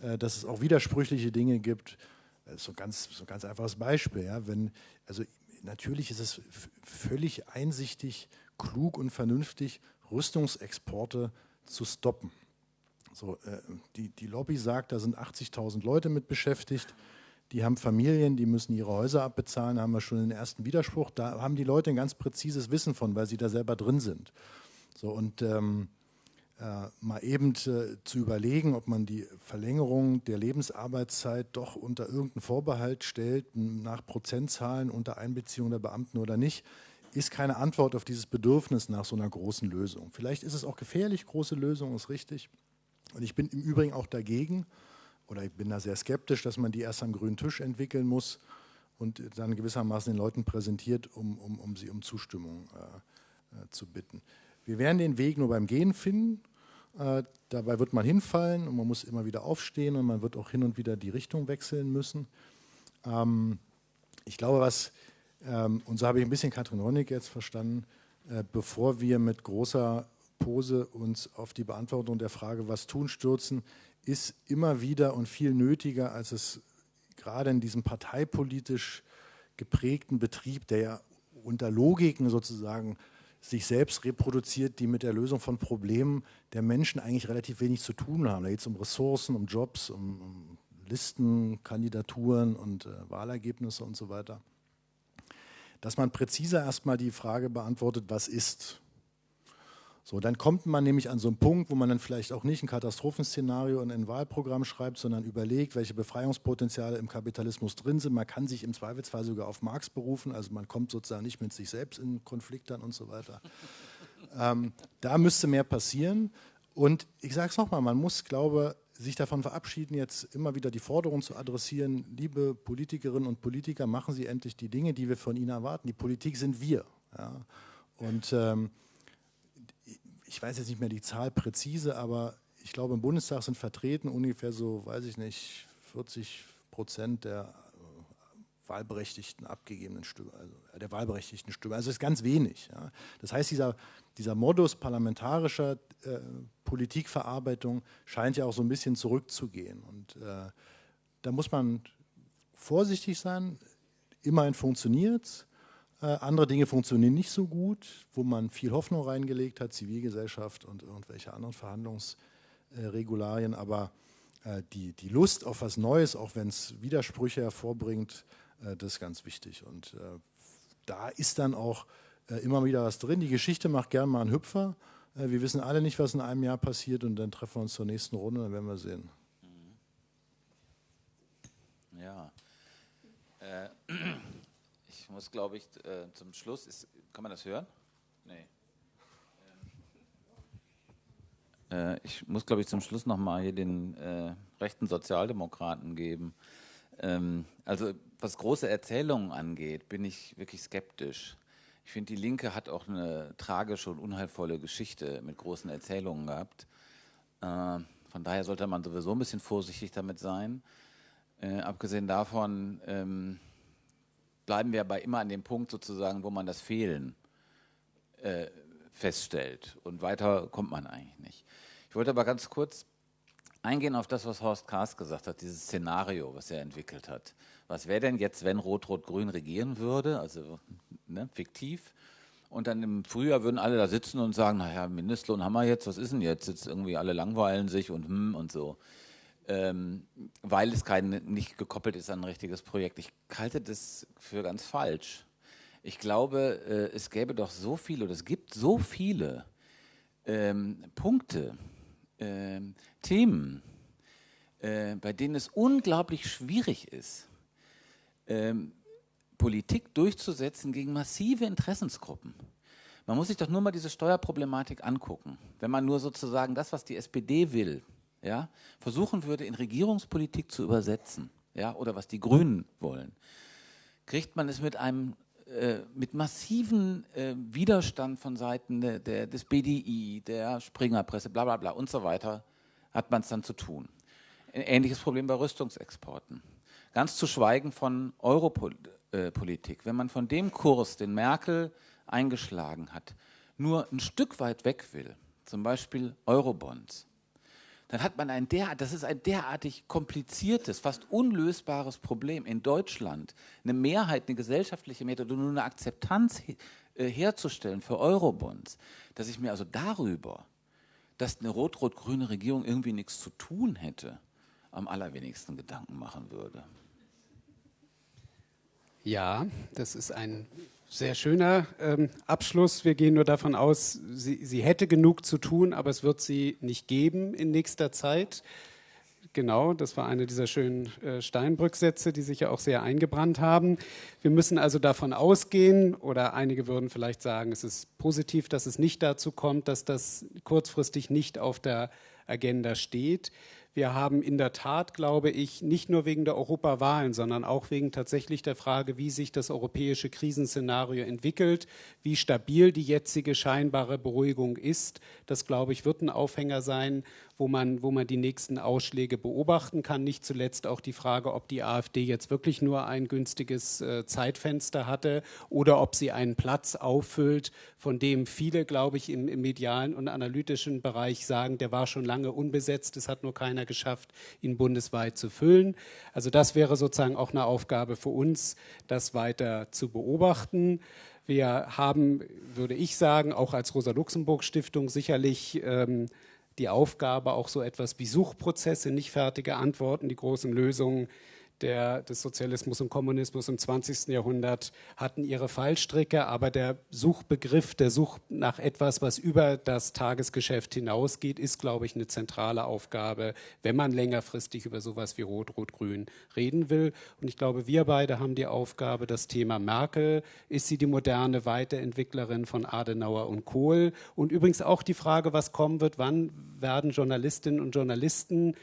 äh, dass es auch widersprüchliche Dinge gibt. Das ist so ein ganz, so ganz einfaches Beispiel. Ja? Wenn, also natürlich ist es völlig einsichtig, klug und vernünftig, Rüstungsexporte zu stoppen. So, äh, die, die Lobby sagt, da sind 80.000 Leute mit beschäftigt. Die haben Familien, die müssen ihre Häuser abbezahlen, haben wir schon den ersten Widerspruch. Da haben die Leute ein ganz präzises Wissen von, weil sie da selber drin sind. So, und ähm, äh, mal eben äh, zu überlegen, ob man die Verlängerung der Lebensarbeitszeit doch unter irgendeinen Vorbehalt stellt, nach Prozentzahlen unter Einbeziehung der Beamten oder nicht, ist keine Antwort auf dieses Bedürfnis nach so einer großen Lösung. Vielleicht ist es auch gefährlich, große Lösung ist richtig. Und ich bin im Übrigen auch dagegen, oder ich bin da sehr skeptisch, dass man die erst am grünen Tisch entwickeln muss und dann gewissermaßen den Leuten präsentiert, um, um, um sie um Zustimmung äh, äh, zu bitten. Wir werden den Weg nur beim Gehen finden. Äh, dabei wird man hinfallen und man muss immer wieder aufstehen und man wird auch hin und wieder die Richtung wechseln müssen. Ähm, ich glaube, was, und so habe ich ein bisschen Katrin Honig jetzt verstanden, äh, bevor wir mit großer Pose uns auf die Beantwortung der Frage, was tun, stürzen, ist immer wieder und viel nötiger, als es gerade in diesem parteipolitisch geprägten Betrieb, der ja unter Logiken sozusagen sich selbst reproduziert, die mit der Lösung von Problemen der Menschen eigentlich relativ wenig zu tun haben. Da geht es um Ressourcen, um Jobs, um, um Listen, Kandidaturen und äh, Wahlergebnisse und so weiter. Dass man präziser erstmal die Frage beantwortet, was ist so, dann kommt man nämlich an so einen Punkt, wo man dann vielleicht auch nicht ein Katastrophenszenario in ein Wahlprogramm schreibt, sondern überlegt, welche Befreiungspotenziale im Kapitalismus drin sind. Man kann sich im Zweifelsfall sogar auf Marx berufen, also man kommt sozusagen nicht mit sich selbst in Konflikt dann und so weiter. ähm, da müsste mehr passieren. Und ich sage es nochmal, man muss, glaube sich davon verabschieden, jetzt immer wieder die Forderung zu adressieren, liebe Politikerinnen und Politiker, machen Sie endlich die Dinge, die wir von Ihnen erwarten. Die Politik sind wir. Ja. Und ähm, ich weiß jetzt nicht mehr die Zahl präzise, aber ich glaube, im Bundestag sind vertreten ungefähr so, weiß ich nicht, 40 Prozent der wahlberechtigten abgegebenen Stimme, also der wahlberechtigten Stimme. Also das ist ganz wenig. Ja. Das heißt, dieser, dieser Modus parlamentarischer äh, Politikverarbeitung scheint ja auch so ein bisschen zurückzugehen. Und äh, da muss man vorsichtig sein. Immerhin funktioniert es. Äh, andere Dinge funktionieren nicht so gut, wo man viel Hoffnung reingelegt hat, Zivilgesellschaft und irgendwelche anderen Verhandlungsregularien. Aber äh, die, die Lust auf was Neues, auch wenn es Widersprüche hervorbringt, äh, das ist ganz wichtig. Und da ist dann auch immer wieder was drin. Die Geschichte macht gern mal einen Hüpfer. wir wissen alle nicht, was in einem Jahr passiert und dann treffen wir uns zur nächsten Runde, dann werden wir sehen. Ja. Äh ich muss, glaube ich, äh, zum Schluss, ist, kann man das hören? Nee. Äh, ich muss, glaube ich, zum Schluss nochmal hier den äh, rechten Sozialdemokraten geben. Ähm, also was große Erzählungen angeht, bin ich wirklich skeptisch. Ich finde, die Linke hat auch eine tragische und unheilvolle Geschichte mit großen Erzählungen gehabt. Äh, von daher sollte man sowieso ein bisschen vorsichtig damit sein. Äh, abgesehen davon, ähm, bleiben wir aber immer an dem Punkt sozusagen, wo man das Fehlen äh, feststellt. Und weiter kommt man eigentlich nicht. Ich wollte aber ganz kurz eingehen auf das, was Horst Kahrs gesagt hat, dieses Szenario, was er entwickelt hat. Was wäre denn jetzt, wenn Rot-Rot-Grün regieren würde, also ne, fiktiv, und dann im Frühjahr würden alle da sitzen und sagen, naja, Mindestlohn haben wir jetzt, was ist denn jetzt? Jetzt irgendwie alle langweilen sich und hm und so ähm, weil es kein, nicht gekoppelt ist an ein richtiges Projekt. Ich halte das für ganz falsch. Ich glaube, äh, es gäbe doch so viele, oder es gibt so viele ähm, Punkte, ähm, Themen, äh, bei denen es unglaublich schwierig ist, ähm, Politik durchzusetzen gegen massive Interessensgruppen. Man muss sich doch nur mal diese Steuerproblematik angucken. Wenn man nur sozusagen das, was die SPD will, ja, versuchen würde, in Regierungspolitik zu übersetzen, ja, oder was die Grünen wollen, kriegt man es mit einem äh, mit massiven äh, Widerstand von Seiten der, der, des BDI, der Springerpresse, bla bla bla und so weiter, hat man es dann zu tun. Ein ähnliches Problem bei Rüstungsexporten. Ganz zu schweigen von Europolitik. Wenn man von dem Kurs, den Merkel eingeschlagen hat, nur ein Stück weit weg will, zum Beispiel Eurobonds, dann hat man ein derart, das ist ein derartig kompliziertes, fast unlösbares Problem in Deutschland, eine Mehrheit, eine gesellschaftliche Mehrheit oder nur eine Akzeptanz äh, herzustellen für Eurobonds, dass ich mir also darüber, dass eine rot-rot-grüne Regierung irgendwie nichts zu tun hätte, am allerwenigsten Gedanken machen würde. Ja, das ist ein sehr schöner ähm, Abschluss. Wir gehen nur davon aus, sie, sie hätte genug zu tun, aber es wird sie nicht geben in nächster Zeit. Genau, das war eine dieser schönen äh, Steinbrück-Sätze, die sich ja auch sehr eingebrannt haben. Wir müssen also davon ausgehen, oder einige würden vielleicht sagen, es ist positiv, dass es nicht dazu kommt, dass das kurzfristig nicht auf der Agenda steht. Wir haben in der Tat, glaube ich, nicht nur wegen der Europawahlen, sondern auch wegen tatsächlich der Frage, wie sich das europäische Krisenszenario entwickelt, wie stabil die jetzige scheinbare Beruhigung ist. Das, glaube ich, wird ein Aufhänger sein, wo man, wo man die nächsten Ausschläge beobachten kann. Nicht zuletzt auch die Frage, ob die AfD jetzt wirklich nur ein günstiges äh, Zeitfenster hatte oder ob sie einen Platz auffüllt, von dem viele, glaube ich, im, im medialen und analytischen Bereich sagen, der war schon lange unbesetzt, es hat nur keiner geschafft, ihn bundesweit zu füllen. Also das wäre sozusagen auch eine Aufgabe für uns, das weiter zu beobachten. Wir haben, würde ich sagen, auch als Rosa-Luxemburg-Stiftung sicherlich ähm, die Aufgabe, auch so etwas wie Suchprozesse, nicht fertige Antworten, die großen Lösungen der, des Sozialismus und Kommunismus im 20. Jahrhundert hatten ihre Fallstricke, aber der Suchbegriff, der Such nach etwas, was über das Tagesgeschäft hinausgeht, ist, glaube ich, eine zentrale Aufgabe, wenn man längerfristig über sowas wie Rot, Rot, Grün reden will. Und ich glaube, wir beide haben die Aufgabe, das Thema Merkel, ist sie die moderne Weiterentwicklerin von Adenauer und Kohl? Und übrigens auch die Frage, was kommen wird, wann werden Journalistinnen und Journalisten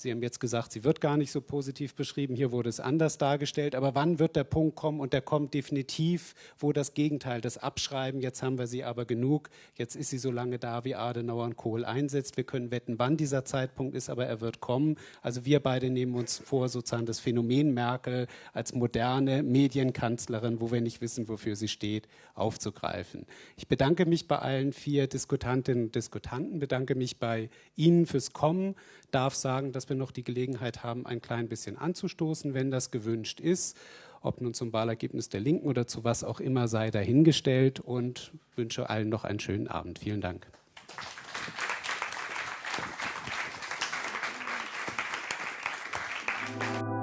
Sie haben jetzt gesagt, sie wird gar nicht so positiv beschrieben. Hier wurde es anders dargestellt. Aber wann wird der Punkt kommen? Und der kommt definitiv, wo das Gegenteil, das Abschreiben, jetzt haben wir sie aber genug. Jetzt ist sie so lange da, wie Adenauer und Kohl einsetzt. Wir können wetten, wann dieser Zeitpunkt ist, aber er wird kommen. Also wir beide nehmen uns vor, sozusagen das Phänomen Merkel als moderne Medienkanzlerin, wo wir nicht wissen, wofür sie steht, aufzugreifen. Ich bedanke mich bei allen vier Diskutantinnen und Diskutanten, bedanke mich bei Ihnen fürs Kommen, darf sagen, dass wir noch die Gelegenheit haben, ein klein bisschen anzustoßen, wenn das gewünscht ist. Ob nun zum Wahlergebnis der Linken oder zu was auch immer sei dahingestellt und wünsche allen noch einen schönen Abend. Vielen Dank. Applaus.